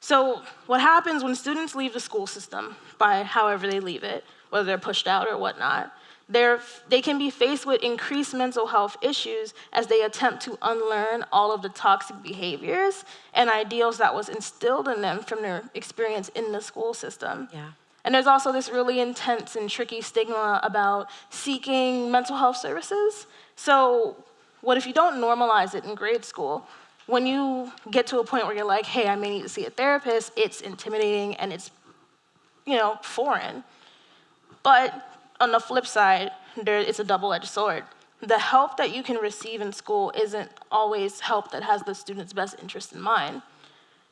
So what happens when students leave the school system by however they leave it, whether they're pushed out or whatnot, they're, they can be faced with increased mental health issues as they attempt to unlearn all of the toxic behaviors and ideals that was instilled in them from their experience in the school system. Yeah. And there's also this really intense and tricky stigma about seeking mental health services. So what if you don't normalize it in grade school? When you get to a point where you're like, hey, I may need to see a therapist, it's intimidating and it's, you know, foreign. But on the flip side, there, it's a double-edged sword. The help that you can receive in school isn't always help that has the student's best interest in mind.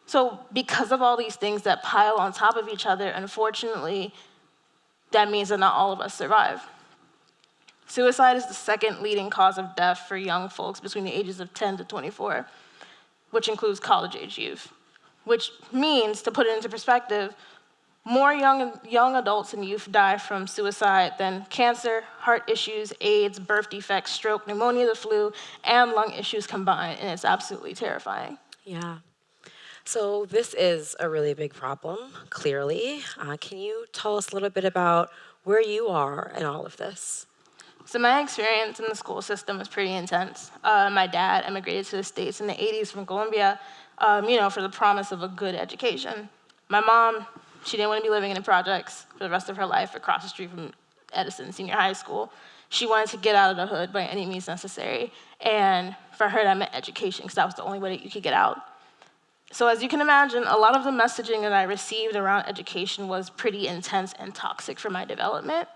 So because of all these things that pile on top of each other, unfortunately, that means that not all of us survive. Suicide is the second leading cause of death for young folks between the ages of 10 to 24, which includes college-age youth. Which means, to put it into perspective, more young, young adults and youth die from suicide than cancer, heart issues, AIDS, birth defects, stroke, pneumonia, the flu, and lung issues combined, and it's absolutely terrifying. Yeah. So this is a really big problem, clearly. Uh, can you tell us a little bit about where you are in all of this? So my experience in the school system was pretty intense. Uh, my dad immigrated to the States in the 80s from Colombia, um, you know, for the promise of a good education. My mom, she didn't want to be living in the projects for the rest of her life across the street from Edison Senior High School. She wanted to get out of the hood by any means necessary. And for her, that meant education, because that was the only way that you could get out. So as you can imagine, a lot of the messaging that I received around education was pretty intense and toxic for my development.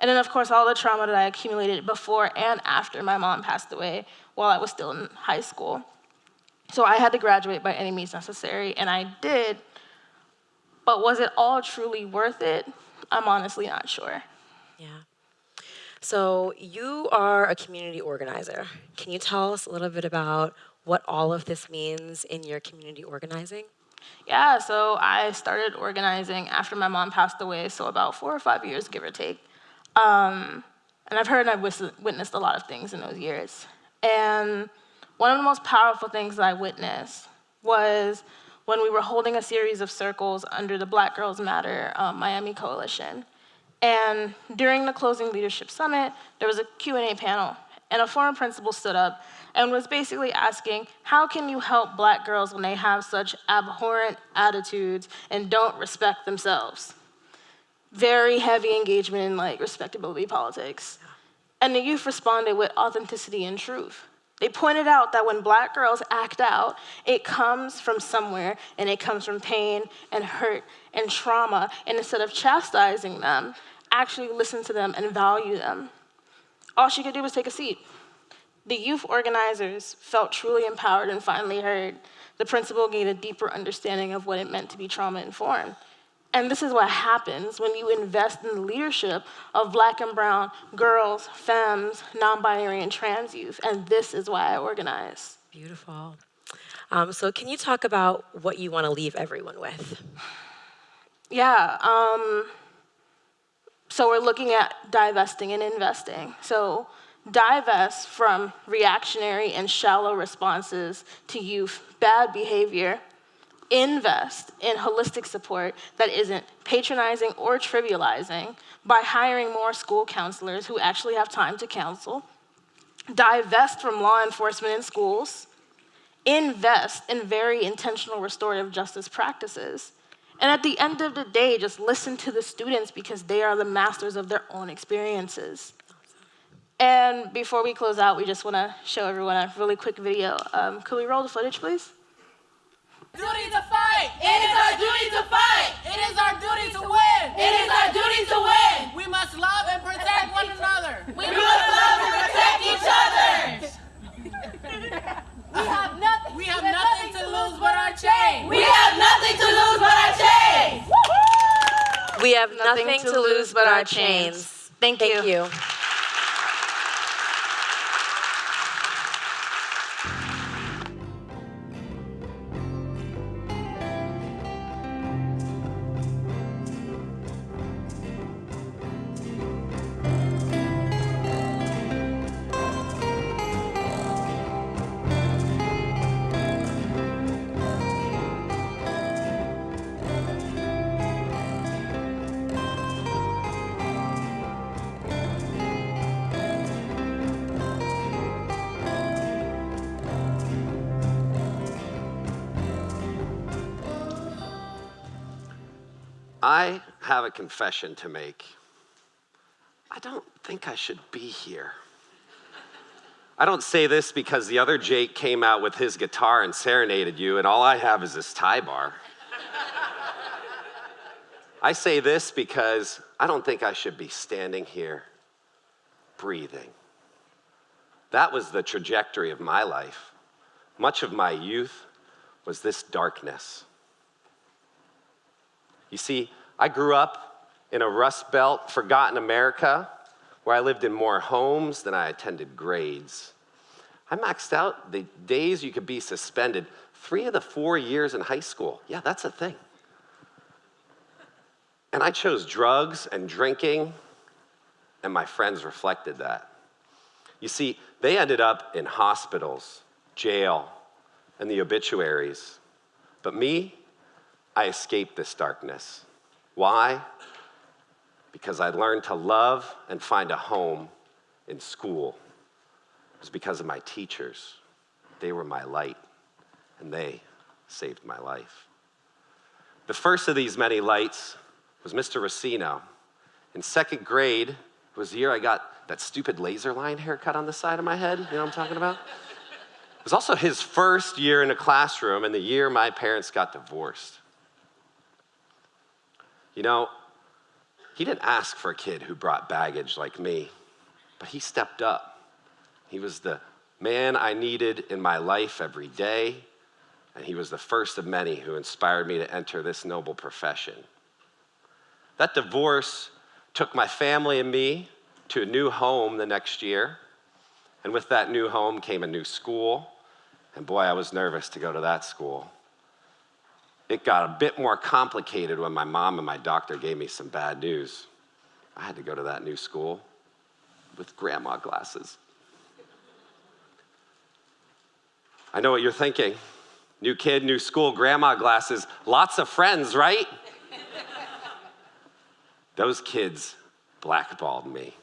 And then, of course, all the trauma that I accumulated before and after my mom passed away while I was still in high school. So I had to graduate by any means necessary, and I did. But was it all truly worth it? I'm honestly not sure. Yeah. So you are a community organizer. Can you tell us a little bit about what all of this means in your community organizing? Yeah, so I started organizing after my mom passed away, so about four or five years, give or take. Um, and I've heard and I've witnessed a lot of things in those years. And one of the most powerful things that I witnessed was when we were holding a series of circles under the Black Girls Matter um, Miami Coalition. And during the closing leadership summit, there was a Q&A panel. and a former principal stood up and was basically asking, how can you help black girls when they have such abhorrent attitudes and don't respect themselves? Very heavy engagement in like respectability politics. And the youth responded with authenticity and truth. They pointed out that when black girls act out, it comes from somewhere and it comes from pain and hurt and trauma. And instead of chastising them, actually listen to them and value them. All she could do was take a seat. The youth organizers felt truly empowered and finally heard. The principal gained a deeper understanding of what it meant to be trauma informed. And this is what happens when you invest in the leadership of black and brown girls, femmes, non-binary, and trans youth. And this is why I organize. Beautiful. Um, so can you talk about what you want to leave everyone with? Yeah, um, so we're looking at divesting and investing. So divest from reactionary and shallow responses to youth bad behavior invest in holistic support that isn't patronizing or trivializing by hiring more school counselors who actually have time to counsel, divest from law enforcement in schools, invest in very intentional restorative justice practices, and at the end of the day, just listen to the students because they are the masters of their own experiences. And before we close out, we just want to show everyone a really quick video. Um, could we roll the footage, please? Duty to fight. It is our duty to fight. It is our duty to win. It is our duty to win. We must love and protect one another. We, we must love and protect each other. we have nothing. We have, nothing, to lose but our chains. We have nothing to lose but our chains. We have nothing, nothing to lose but our chains. Thank you. Thank you. Have a confession to make. I don't think I should be here. I don't say this because the other Jake came out with his guitar and serenaded you, and all I have is this tie bar. I say this because I don't think I should be standing here breathing. That was the trajectory of my life. Much of my youth was this darkness. You see, I grew up in a Rust Belt, forgotten America, where I lived in more homes than I attended grades. I maxed out the days you could be suspended three of the four years in high school. Yeah, that's a thing. And I chose drugs and drinking, and my friends reflected that. You see, they ended up in hospitals, jail, and the obituaries. But me, I escaped this darkness. Why? Because I learned to love and find a home in school. It was because of my teachers. They were my light, and they saved my life. The first of these many lights was Mr. Racino. In second grade was the year I got that stupid laser line haircut on the side of my head. You know what I'm talking about? It was also his first year in a classroom and the year my parents got divorced. You know, he didn't ask for a kid who brought baggage like me, but he stepped up. He was the man I needed in my life every day, and he was the first of many who inspired me to enter this noble profession. That divorce took my family and me to a new home the next year, and with that new home came a new school, and boy, I was nervous to go to that school. It got a bit more complicated when my mom and my doctor gave me some bad news. I had to go to that new school with grandma glasses. I know what you're thinking. New kid, new school, grandma glasses, lots of friends, right? Those kids blackballed me.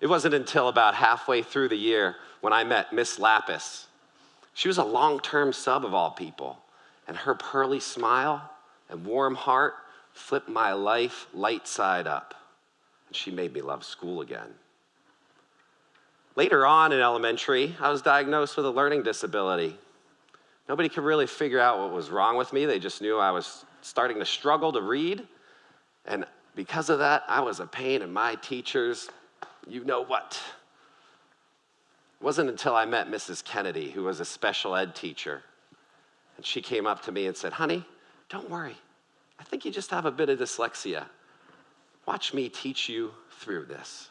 It wasn't until about halfway through the year when I met Miss Lapis. She was a long term sub of all people, and her pearly smile and warm heart flipped my life light side up, and she made me love school again. Later on in elementary, I was diagnosed with a learning disability. Nobody could really figure out what was wrong with me. They just knew I was starting to struggle to read. And because of that, I was a pain in my teachers, you know what. It wasn't until I met Mrs. Kennedy, who was a special ed teacher, and she came up to me and said, Honey, don't worry. I think you just have a bit of dyslexia. Watch me teach you through this.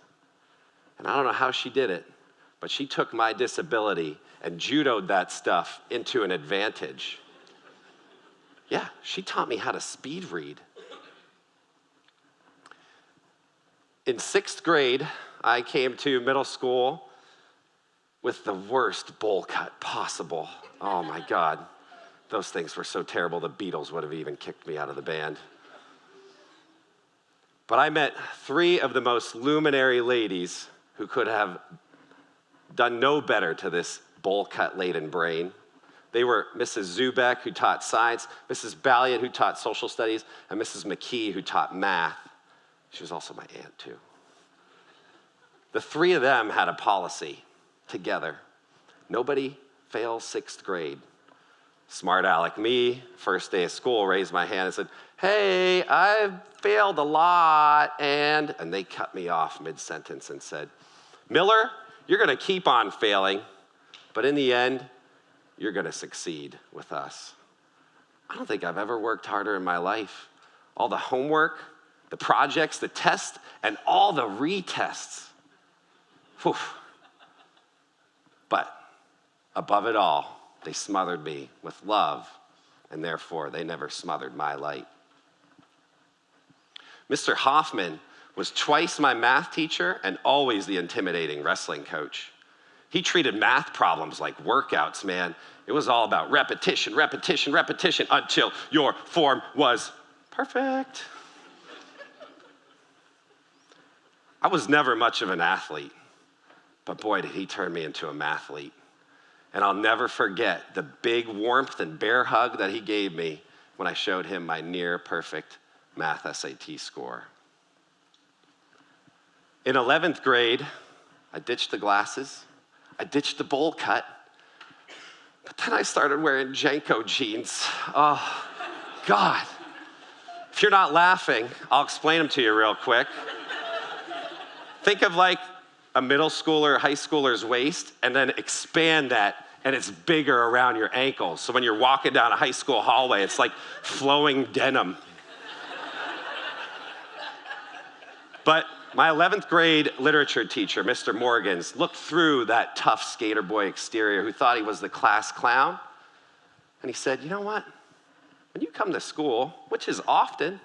And I don't know how she did it, but she took my disability and judoed that stuff into an advantage. Yeah, she taught me how to speed read. In sixth grade, I came to middle school with the worst bowl cut possible. Oh my God. Those things were so terrible, the Beatles would have even kicked me out of the band. But I met three of the most luminary ladies who could have done no better to this bowl cut laden brain. They were Mrs. Zubek, who taught science, Mrs. Balliet, who taught social studies, and Mrs. McKee, who taught math. She was also my aunt, too. The three of them had a policy together nobody fails sixth grade. Smart aleck me, first day of school, raised my hand and said, Hey, I've failed a lot. And, and they cut me off mid sentence and said, Miller, you're going to keep on failing, but in the end, you're going to succeed with us. I don't think I've ever worked harder in my life. All the homework, the projects, the tests, and all the retests. Whew. But above it all, they smothered me with love, and therefore they never smothered my light. Mr. Hoffman was twice my math teacher and always the intimidating wrestling coach. He treated math problems like workouts, man. It was all about repetition, repetition, repetition until your form was perfect. I was never much of an athlete, but boy, did he turn me into a mathlete. And I'll never forget the big warmth and bear hug that he gave me when I showed him my near perfect math SAT score. In 11th grade, I ditched the glasses, I ditched the bowl cut, but then I started wearing JNCO jeans. Oh, God. If you're not laughing, I'll explain them to you real quick. Think of like a middle schooler, high schooler's waist, and then expand that, and it's bigger around your ankles. So when you're walking down a high school hallway, it's like flowing denim. but my 11th grade literature teacher, Mr. Morgans, looked through that tough skater boy exterior who thought he was the class clown. And he said, You know what? When you come to school, which is often,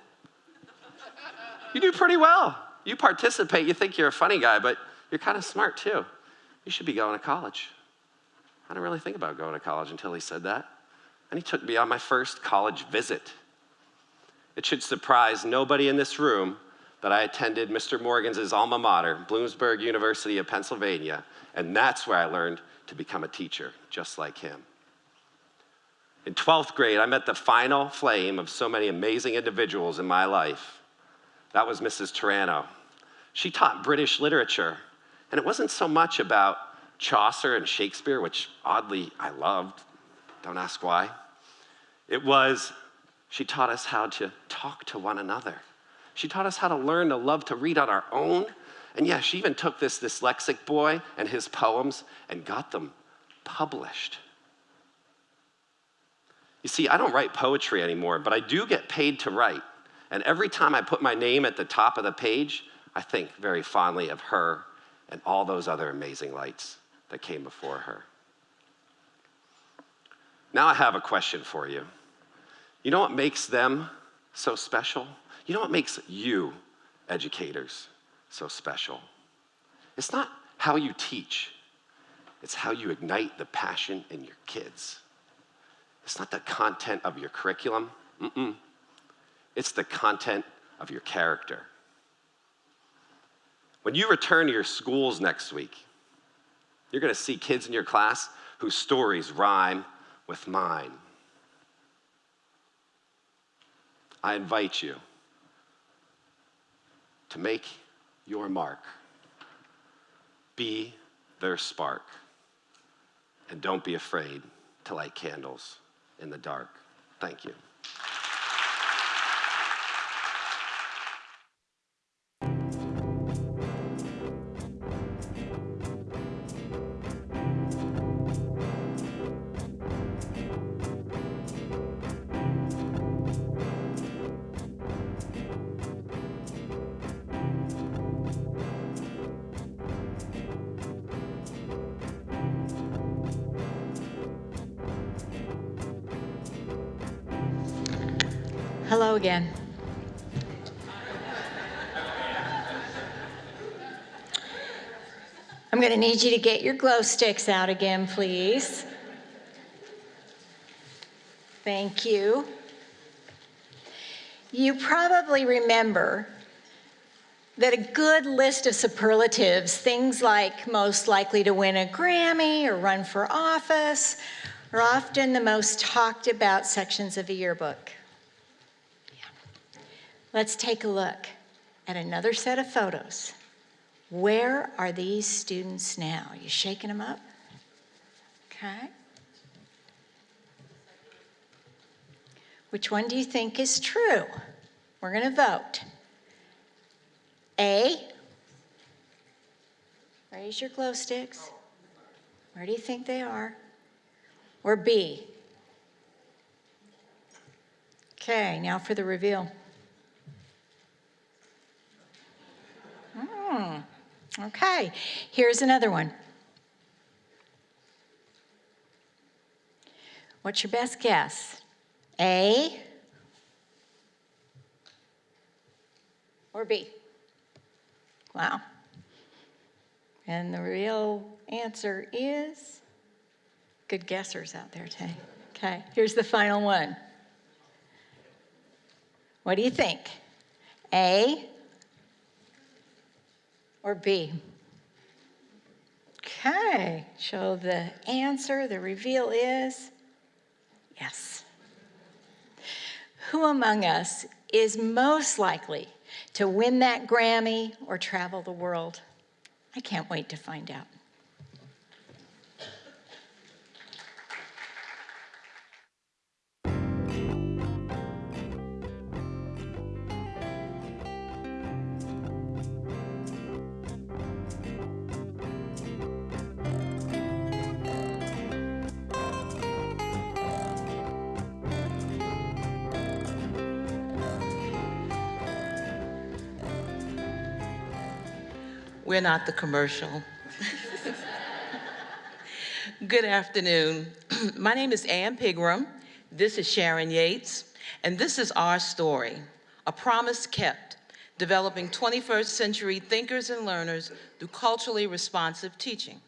you do pretty well. You participate, you think you're a funny guy, but you're kind of smart too. You should be going to college. I didn't really think about going to college until he said that. And he took me on my first college visit. It should surprise nobody in this room that I attended Mr. Morgan's alma mater, Bloomsburg University of Pennsylvania, and that's where I learned to become a teacher, just like him. In 12th grade, I met the final flame of so many amazing individuals in my life. That was Mrs. Tarano. She taught British literature, and it wasn't so much about Chaucer and Shakespeare, which oddly I loved. Don't ask why. It was, she taught us how to talk to one another. She taught us how to learn to love to read on our own. And yeah, she even took this dyslexic boy and his poems and got them published. You see, I don't write poetry anymore, but I do get paid to write. And every time I put my name at the top of the page, I think very fondly of her and all those other amazing lights that came before her. Now I have a question for you. You know what makes them so special? You know what makes you, educators, so special? It's not how you teach, it's how you ignite the passion in your kids. It's not the content of your curriculum, Mm-mm. it's the content of your character. When you return to your schools next week, you're going to see kids in your class whose stories rhyme with mine. I invite you to make your mark. Be their spark. And don't be afraid to light candles in the dark. Thank you. Hello again. I'm going to need you to get your glow sticks out again, please. Thank you. You probably remember that a good list of superlatives, things like most likely to win a Grammy or run for office, are often the most talked about sections of a yearbook. Let's take a look at another set of photos. Where are these students now? You shaking them up? Okay. Which one do you think is true? We're going to vote. A. Raise your glow sticks. Where do you think they are? Or B. Okay, now for the reveal. Hmm. Okay, here's another one. What's your best guess? A or B? Wow. And the real answer is good guessers out there today. Okay, here's the final one. What do you think? A or B? Okay, so the answer, the reveal is yes. Who among us is most likely to win that Grammy or travel the world? I can't wait to find out. We're not the commercial. Good afternoon. My name is Ann Pigram. This is Sharon Yates. And this is our story, A Promise Kept, developing 21st century thinkers and learners through culturally responsive teaching.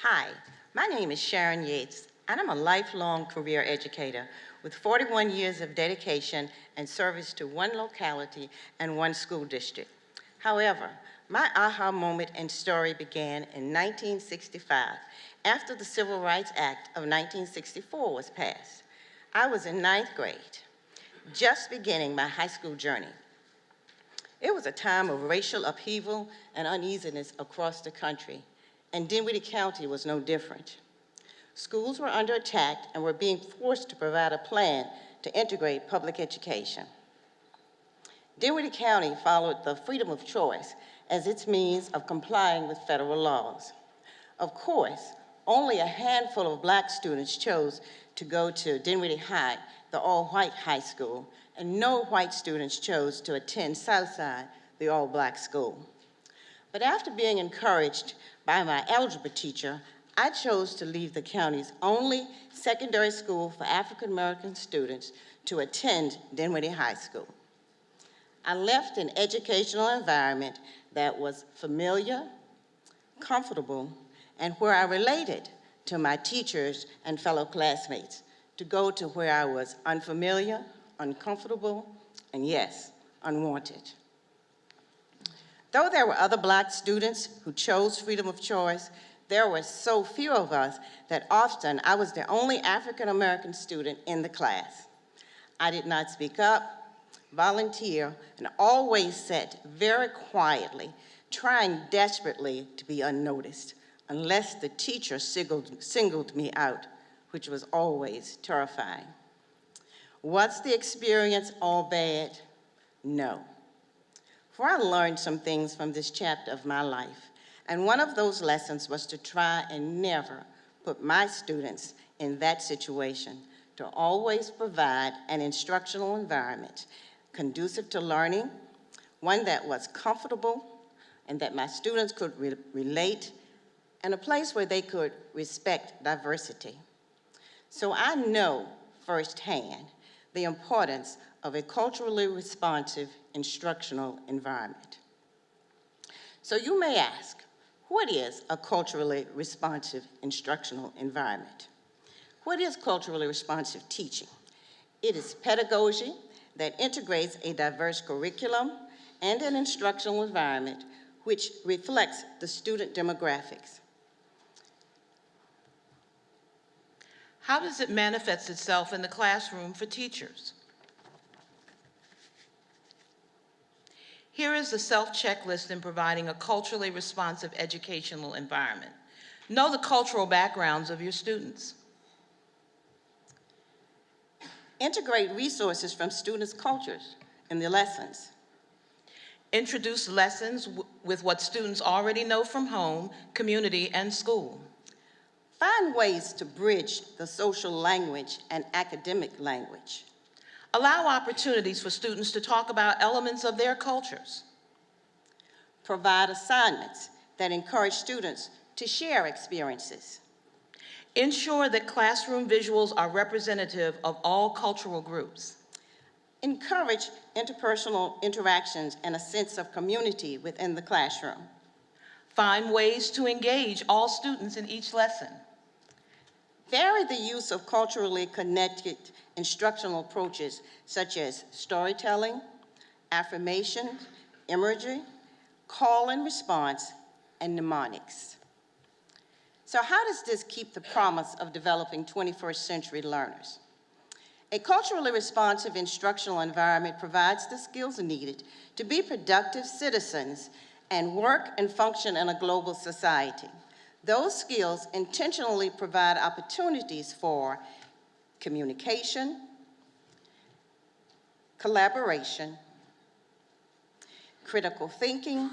Hi, my name is Sharon Yates, and I'm a lifelong career educator with 41 years of dedication and service to one locality and one school district. However, my aha moment and story began in 1965 after the Civil Rights Act of 1964 was passed. I was in ninth grade, just beginning my high school journey. It was a time of racial upheaval and uneasiness across the country, and Dinwiddie County was no different. Schools were under attack and were being forced to provide a plan to integrate public education. Dinwiddie County followed the freedom of choice as its means of complying with federal laws. Of course, only a handful of black students chose to go to Dinwiddie High, the all-white high school, and no white students chose to attend Southside, the all-black school. But after being encouraged by my algebra teacher, I chose to leave the county's only secondary school for African American students to attend Dinwiddie High School. I left an educational environment that was familiar, comfortable, and where I related to my teachers and fellow classmates to go to where I was unfamiliar, uncomfortable, and yes, unwanted. Though there were other black students who chose freedom of choice, there were so few of us that often I was the only African-American student in the class. I did not speak up, volunteer, and always sat very quietly, trying desperately to be unnoticed, unless the teacher singled, singled me out, which was always terrifying. Was the experience all bad? No. For I learned some things from this chapter of my life, and one of those lessons was to try and never put my students in that situation, to always provide an instructional environment conducive to learning, one that was comfortable and that my students could re relate, and a place where they could respect diversity. So I know firsthand the importance of a culturally responsive instructional environment. So you may ask, what is a culturally responsive instructional environment? What is culturally responsive teaching? It is pedagogy that integrates a diverse curriculum and an instructional environment which reflects the student demographics. How does it manifest itself in the classroom for teachers? Here is the self-checklist in providing a culturally responsive educational environment. Know the cultural backgrounds of your students. Integrate resources from students' cultures in the lessons. Introduce lessons with what students already know from home, community, and school. Find ways to bridge the social language and academic language. Allow opportunities for students to talk about elements of their cultures. Provide assignments that encourage students to share experiences. Ensure that classroom visuals are representative of all cultural groups. Encourage interpersonal interactions and a sense of community within the classroom. Find ways to engage all students in each lesson. Vary the use of culturally connected instructional approaches such as storytelling, affirmation, imagery, call and response, and mnemonics. So how does this keep the promise of developing 21st century learners? A culturally responsive instructional environment provides the skills needed to be productive citizens and work and function in a global society. Those skills intentionally provide opportunities for communication, collaboration, critical thinking,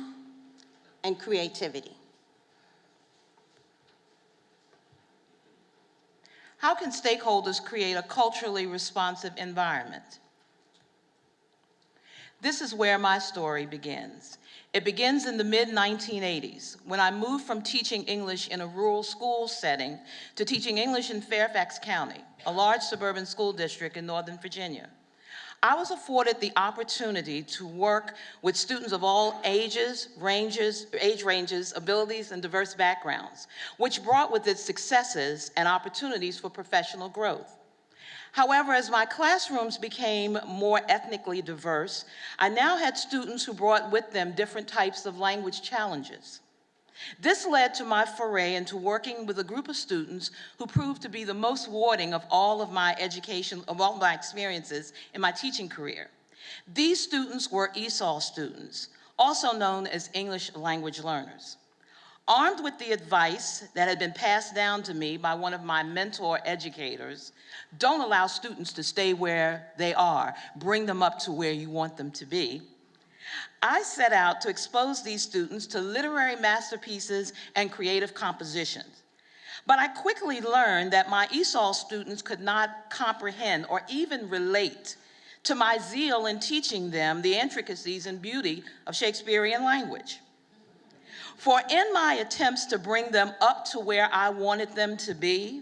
and creativity. How can stakeholders create a culturally responsive environment? This is where my story begins. It begins in the mid-1980s when I moved from teaching English in a rural school setting to teaching English in Fairfax County, a large suburban school district in Northern Virginia. I was afforded the opportunity to work with students of all ages, ranges, age ranges, abilities, and diverse backgrounds, which brought with it successes and opportunities for professional growth. However, as my classrooms became more ethnically diverse, I now had students who brought with them different types of language challenges. This led to my foray into working with a group of students who proved to be the most rewarding of all of my education, of all my experiences in my teaching career. These students were ESOL students, also known as English language learners. Armed with the advice that had been passed down to me by one of my mentor educators, don't allow students to stay where they are. Bring them up to where you want them to be. I set out to expose these students to literary masterpieces and creative compositions. But I quickly learned that my ESOL students could not comprehend or even relate to my zeal in teaching them the intricacies and beauty of Shakespearean language. For in my attempts to bring them up to where I wanted them to be,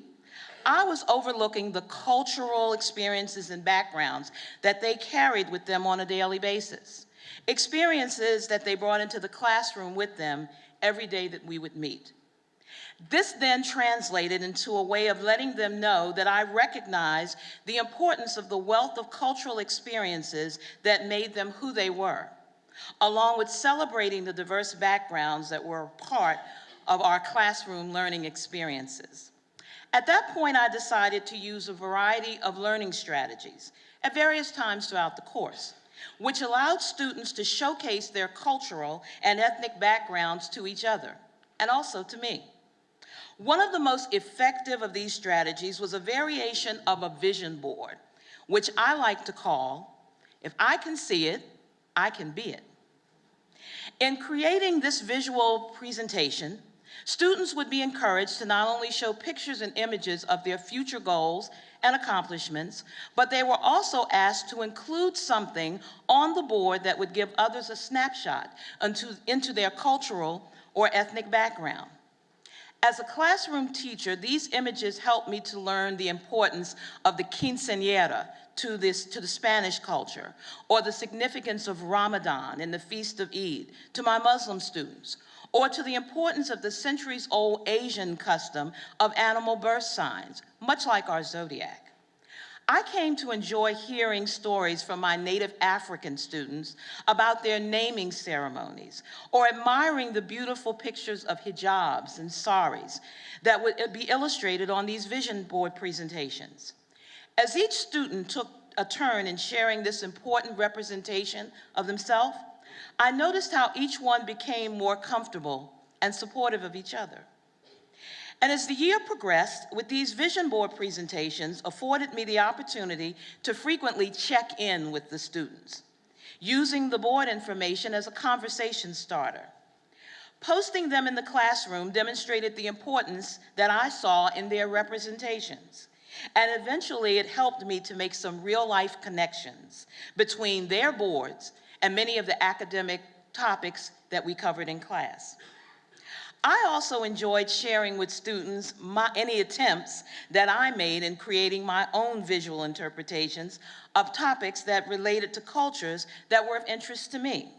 I was overlooking the cultural experiences and backgrounds that they carried with them on a daily basis. Experiences that they brought into the classroom with them every day that we would meet. This then translated into a way of letting them know that I recognized the importance of the wealth of cultural experiences that made them who they were. along with celebrating the diverse backgrounds that were part of our classroom learning experiences. At that point, I decided to use a variety of learning strategies at various times throughout the course, which allowed students to showcase their cultural and ethnic backgrounds to each other, and also to me. One of the most effective of these strategies was a variation of a vision board, which I like to call, if I can see it, I can be it. In creating this visual presentation, students would be encouraged to not only show pictures and images of their future goals and accomplishments, but they were also asked to include something on the board that would give others a snapshot into, into their cultural or ethnic background. As a classroom teacher, these images helped me to learn the importance of the quinceañera to, this, to the Spanish culture, or the significance of Ramadan and the Feast of Eid to my Muslim students, or to the importance of the centuries-old Asian custom of animal birth signs, much like our zodiac. I came to enjoy hearing stories from my native African students about their naming ceremonies or admiring the beautiful pictures of hijabs and saris that would be illustrated on these vision board presentations. As each student took a turn in sharing this important representation of themselves, I noticed how each one became more comfortable and supportive of each other. And as the year progressed, with these vision board presentations afforded me the opportunity to frequently check in with the students, using the board information as a conversation starter. Posting them in the classroom demonstrated the importance that I saw in their representations. And eventually it helped me to make some real life connections between their boards and many of the academic topics that we covered in class. I also enjoyed sharing with students my, any attempts that I made in creating my own visual interpretations of topics that related to cultures that were of interest to me.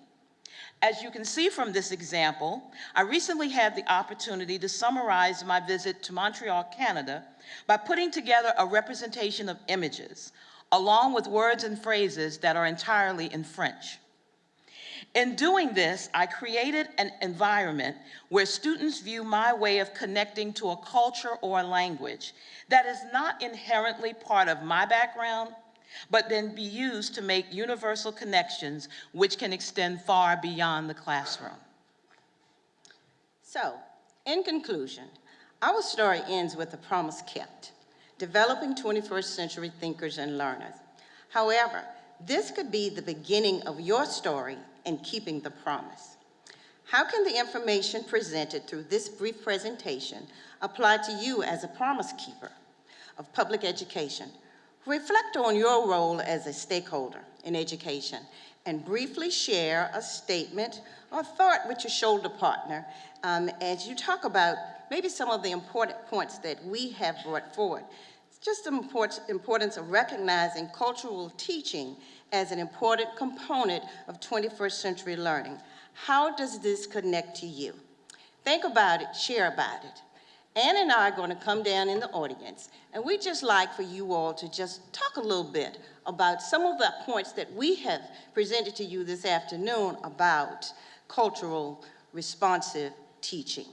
As you can see from this example, I recently had the opportunity to summarize my visit to Montreal, Canada, by putting together a representation of images, along with words and phrases that are entirely in French. In doing this, I created an environment where students view my way of connecting to a culture or a language that is not inherently part of my background, but then be used to make universal connections which can extend far beyond the classroom. So, in conclusion, our story ends with a promise kept, developing 21st century thinkers and learners. However, this could be the beginning of your story and keeping the promise. How can the information presented through this brief presentation apply to you as a promise keeper of public education? Reflect on your role as a stakeholder in education and briefly share a statement or thought with your shoulder partner um, as you talk about maybe some of the important points that we have brought forward. Just the importance of recognizing cultural teaching as an important component of 21st century learning. How does this connect to you? Think about it, share about it. Ann and I are going to come down in the audience, and we'd just like for you all to just talk a little bit about some of the points that we have presented to you this afternoon about cultural responsive teaching.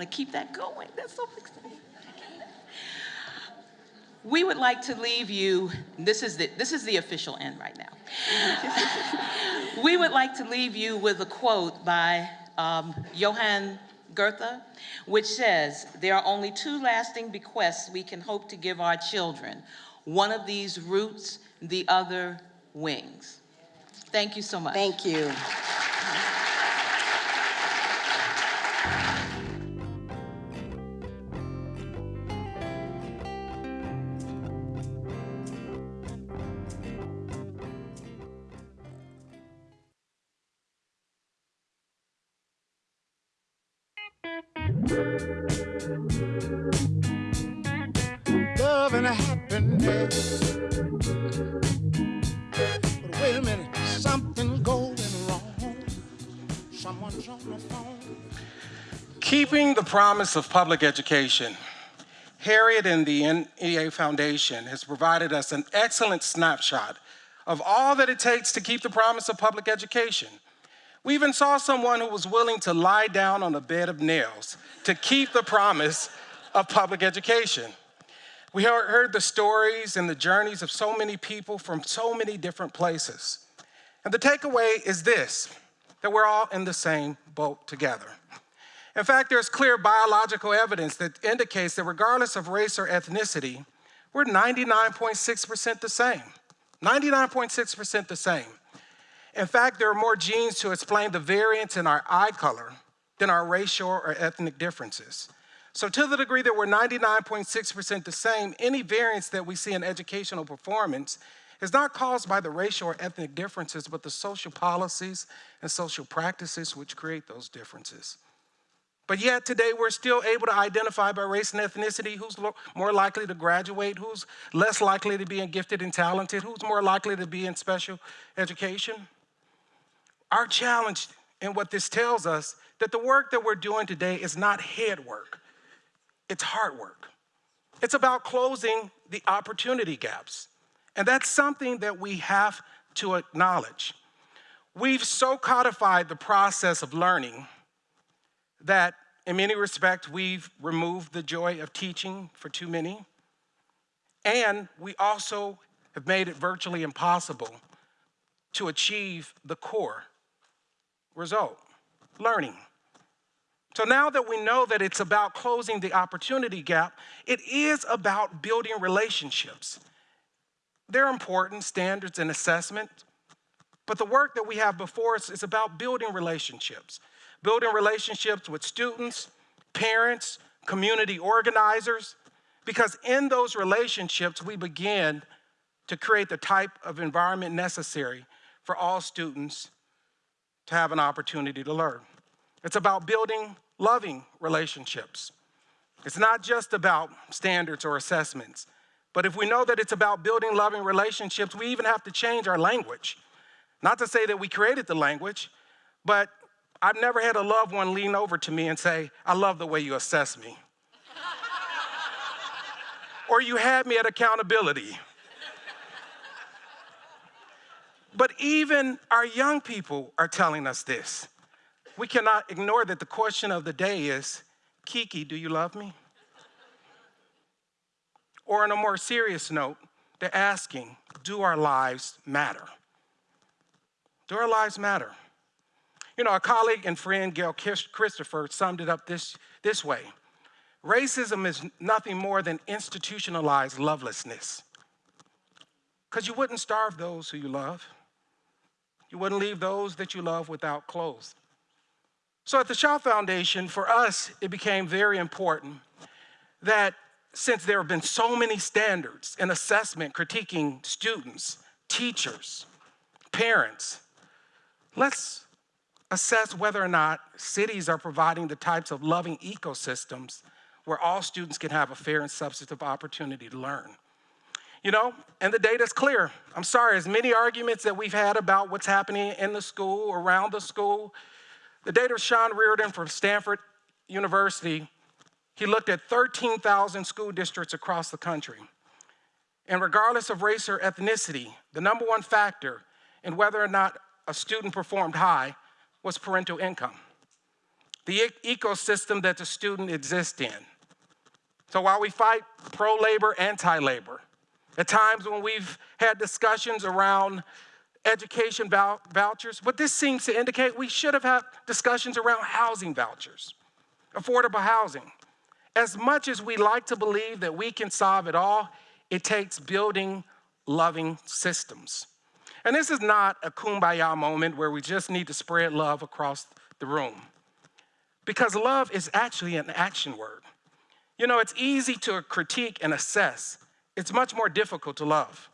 Want to keep that going. That's so exciting. We would like to leave you, this is the, this is the official end right now. we would like to leave you with a quote by um, Johann Goethe, which says, there are only two lasting bequests we can hope to give our children. One of these roots, the other wings. Thank you so much. Thank you. Promise of public education. Harriet and the NEA Foundation has provided us an excellent snapshot of all that it takes to keep the promise of public education. We even saw someone who was willing to lie down on a bed of nails to keep the promise of public education. We heard the stories and the journeys of so many people from so many different places. And the takeaway is this, that we're all in the same boat together. In fact, there's clear biological evidence that indicates that regardless of race or ethnicity, we're 99.6% the same. 99.6% the same. In fact, there are more genes to explain the variance in our eye color than our racial or ethnic differences. So to the degree that we're 99.6% the same, any variance that we see in educational performance is not caused by the racial or ethnic differences, but the social policies and social practices which create those differences. But yet today we're still able to identify by race and ethnicity who's more likely to graduate, who's less likely to be gifted and talented, who's more likely to be in special education. Our challenge and what this tells us that the work that we're doing today is not head work, it's hard work. It's about closing the opportunity gaps. And that's something that we have to acknowledge. We've so codified the process of learning that in many respects, we've removed the joy of teaching for too many. And we also have made it virtually impossible to achieve the core result, learning. So now that we know that it's about closing the opportunity gap, it is about building relationships. They're important, standards and assessment, but the work that we have before us is about building relationships. Building relationships with students, parents, community organizers, because in those relationships, we begin to create the type of environment necessary for all students to have an opportunity to learn. It's about building loving relationships. It's not just about standards or assessments, but if we know that it's about building loving relationships, we even have to change our language. Not to say that we created the language, but I've never had a loved one lean over to me and say, I love the way you assess me. or you had me at accountability. but even our young people are telling us this. We cannot ignore that the question of the day is, Kiki, do you love me? Or on a more serious note, they're asking, do our lives matter? Do our lives matter? You know, our colleague and friend, Gail Christopher, summed it up this, this way. Racism is nothing more than institutionalized lovelessness. Because you wouldn't starve those who you love. You wouldn't leave those that you love without clothes. So at the Schott Foundation, for us, it became very important that since there have been so many standards and assessment critiquing students, teachers, parents, let's assess whether or not cities are providing the types of loving ecosystems where all students can have a fair and substantive opportunity to learn. You know, and the data's clear. I'm sorry, as many arguments that we've had about what's happening in the school, around the school, the data of Sean Reardon from Stanford University, he looked at 13,000 school districts across the country. And regardless of race or ethnicity, the number one factor in whether or not a student performed high was parental income. The e- ecosystem that the student exists in. So while we fight pro labor, anti labor, at times when we've had discussions around education vou- vouchers, what this seems to indicate we should have had discussions around housing vouchers, affordable housing. As much as we like to believe that we can solve it all, it takes building loving systems. And this is not a kumbaya moment where we just need to spread love across the room. Because love is actually an action word. You know, it's easy to critique and assess, it's much more difficult to love.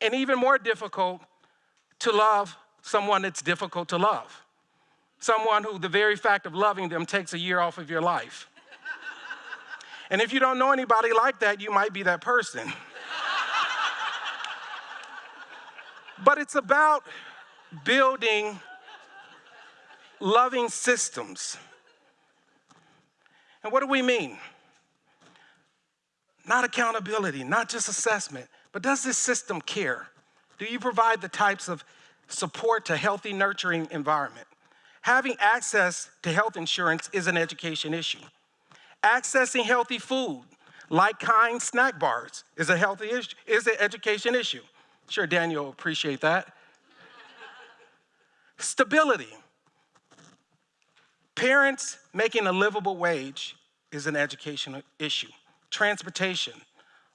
And even more difficult to love someone that's difficult to love. Someone who the very fact of loving them takes a year off of your life. And if you don't know anybody like that, you might be that person. But it's about building loving systems. And what do we mean? Not accountability, not just assessment, but does this system care? Do you provide the types of support to healthy, nurturing environment? Having access to health insurance is an education issue. Accessing healthy food, like kind snack bars, is a healthy issue, is an education issue. Sure, Daniel will appreciate that. Stability. Parents making a livable wage is an educational issue. Transportation,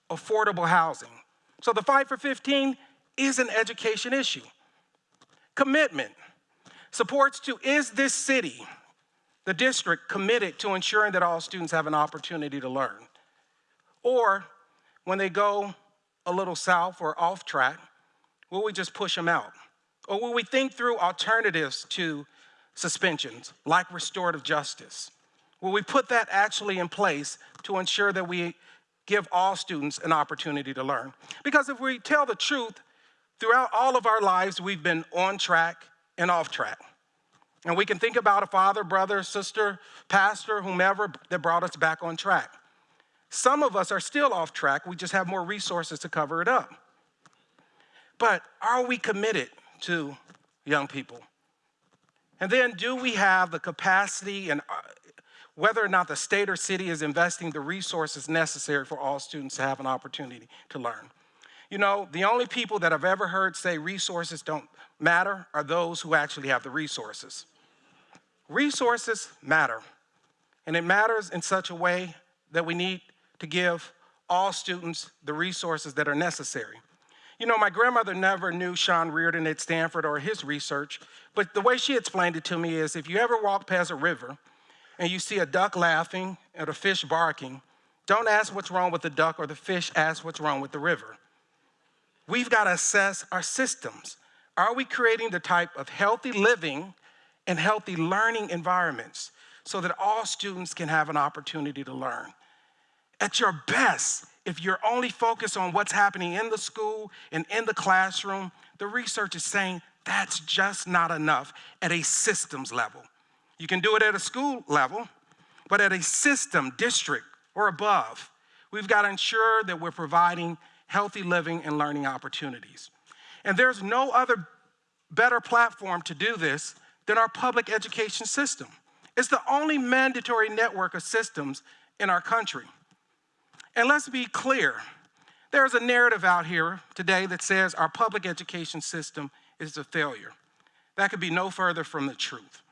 affordable housing. So the fight for 15 is an education issue. Commitment. Supports to is this city, the district, committed to ensuring that all students have an opportunity to learn? Or when they go a little south or off track, will we just push them out? Or will we think through alternatives to suspensions, like restorative justice? Will we put that actually in place to ensure that we give all students an opportunity to learn? Because if we tell the truth, throughout all of our lives, we've been on track and off track. And we can think about a father, brother, sister, pastor, whomever that brought us back on track. Some of us are still off track, we just have more resources to cover it up. But are we committed to young people? And then, do we have the capacity and uh, whether or not the state or city is investing the resources necessary for all students to have an opportunity to learn? You know, the only people that I've ever heard say resources don't matter are those who actually have the resources. Resources matter, and it matters in such a way that we need to give all students the resources that are necessary. You know, my grandmother never knew Sean Reardon at Stanford or his research, but the way she explained it to me is if you ever walk past a river and you see a duck laughing and a fish barking, don't ask what's wrong with the duck or the fish, ask what's wrong with the river. We've got to assess our systems. Are we creating the type of healthy living and healthy learning environments so that all students can have an opportunity to learn? At your best, if you're only focused on what's happening in the school and in the classroom, the research is saying that's just not enough at a systems level. You can do it at a school level, but at a system, district, or above, we've got to ensure that we're providing healthy living and learning opportunities. And there's no other better platform to do this than our public education system. It's the only mandatory network of systems in our country. And let's be clear there's a narrative out here today that says our public education system is a failure. That could be no further from the truth.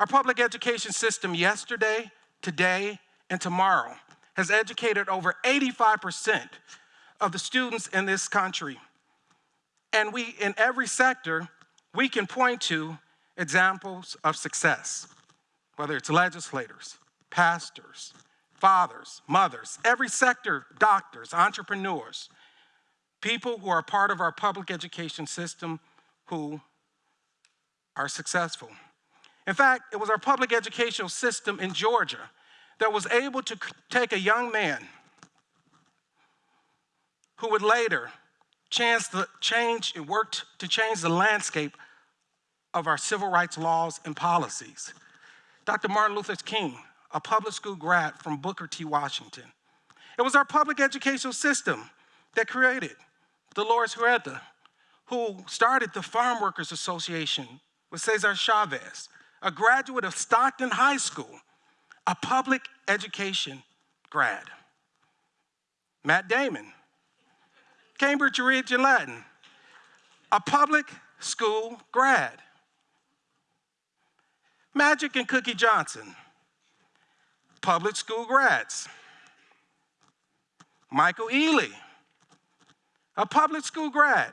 Our public education system yesterday, today, and tomorrow has educated over 85% of the students in this country. And we, in every sector, we can point to examples of success, whether it's legislators, pastors, fathers, mothers, every sector, doctors, entrepreneurs, people who are part of our public education system who are successful. In fact, it was our public educational system in Georgia that was able to take a young man who would later chance the change and worked to change the landscape of our civil rights laws and policies. Dr. Martin Luther King, a public school grad from Booker T. Washington. It was our public educational system that created Dolores Huerta, who started the Farm Workers Association with Cesar Chavez, a graduate of Stockton High School, a public education grad. Matt Damon, Cambridge Rindge and Latin, a public school grad. Magic and Cookie Johnson, public school grads. Michael Ealy, a public school grad.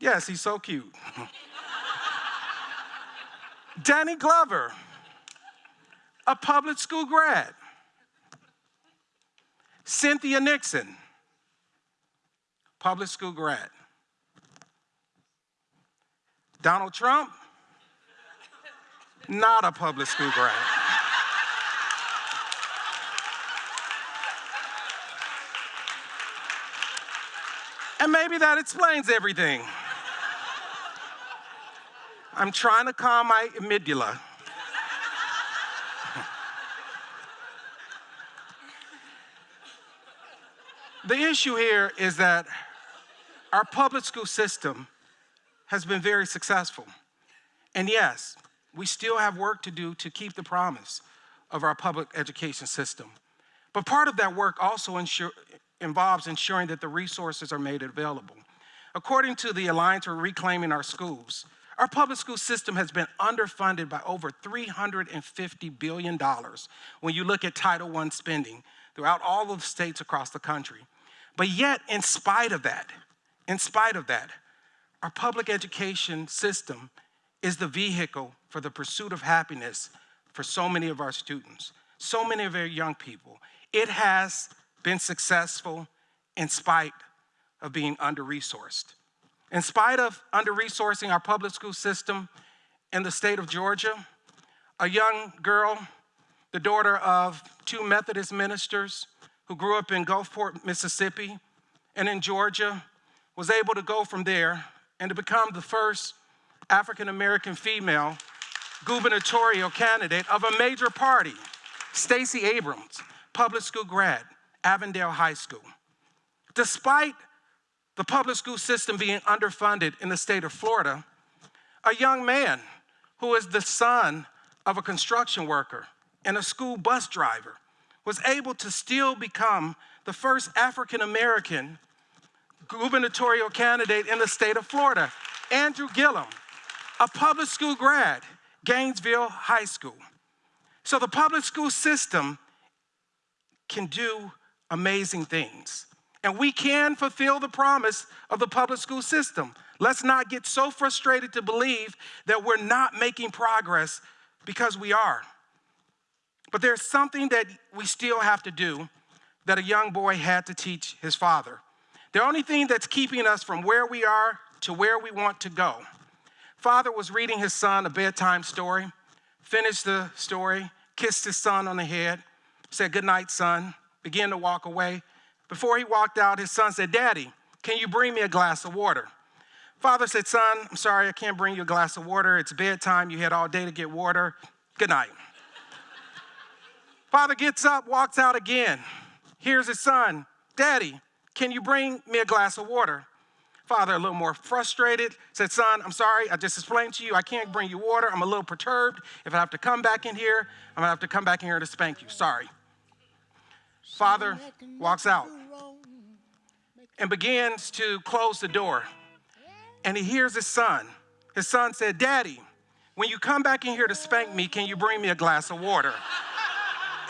Yes, he's so cute. Danny Glover, a public school grad. Cynthia Nixon, public school grad. Donald Trump, not a public school grad. And maybe that explains everything. I'm trying to calm my amygdala. the issue here is that our public school system has been very successful. And yes, we still have work to do to keep the promise of our public education system. But part of that work also ensure, involves ensuring that the resources are made available. According to the Alliance for Reclaiming Our Schools, our public school system has been underfunded by over $350 billion when you look at Title I spending throughout all of the states across the country. But yet, in spite of that, in spite of that, our public education system is the vehicle for the pursuit of happiness for so many of our students, so many of our young people. It has been successful in spite of being under-resourced. In spite of under-resourcing our public school system in the state of Georgia, a young girl, the daughter of two Methodist ministers who grew up in Gulfport, Mississippi, and in Georgia, was able to go from there and to become the first African-American female gubernatorial candidate of a major party, Stacey Abrams, public school grad, Avondale High School. Despite the public school system being underfunded in the state of Florida, a young man who is the son of a construction worker and a school bus driver was able to still become the first African American gubernatorial candidate in the state of Florida, Andrew Gillum, a public school grad, Gainesville High School. So the public school system can do amazing things. And we can fulfill the promise of the public school system. Let's not get so frustrated to believe that we're not making progress because we are. But there's something that we still have to do that a young boy had to teach his father. The only thing that's keeping us from where we are to where we want to go. Father was reading his son a bedtime story, finished the story, kissed his son on the head, said, Good night, son, began to walk away. Before he walked out, his son said, Daddy, can you bring me a glass of water? Father said, Son, I'm sorry, I can't bring you a glass of water. It's bedtime. You had all day to get water. Good night. Father gets up, walks out again. Here's his son, Daddy, can you bring me a glass of water? Father, a little more frustrated, said, Son, I'm sorry, I just explained to you, I can't bring you water. I'm a little perturbed. If I have to come back in here, I'm gonna have to come back in here to spank you. Sorry. Father walks out and begins to close the door. And he hears his son. His son said, Daddy, when you come back in here to spank me, can you bring me a glass of water?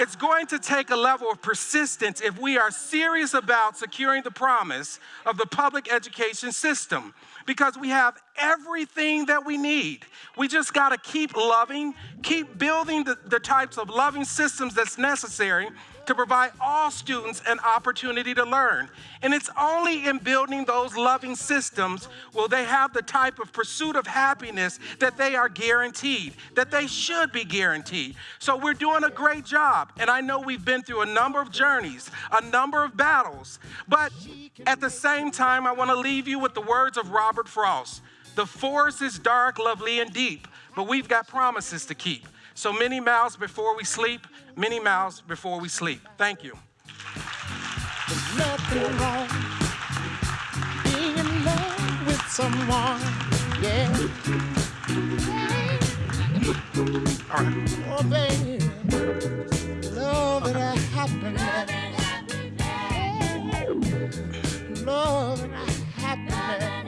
it's going to take a level of persistence if we are serious about securing the promise of the public education system because we have everything that we need. We just got to keep loving, keep building the, the types of loving systems that's necessary to provide all students an opportunity to learn. And it's only in building those loving systems will they have the type of pursuit of happiness that they are guaranteed, that they should be guaranteed. So we're doing a great job. And I know we've been through a number of journeys, a number of battles. But at the same time, I want to leave you with the words of Robert Frost. The forest is dark, lovely, and deep, but we've got promises to keep. So many miles before we sleep, many miles before we sleep. Thank you. There's nothing wrong being in love with someone. Yeah. All right. Oh, baby. Love and happiness. Love and happiness.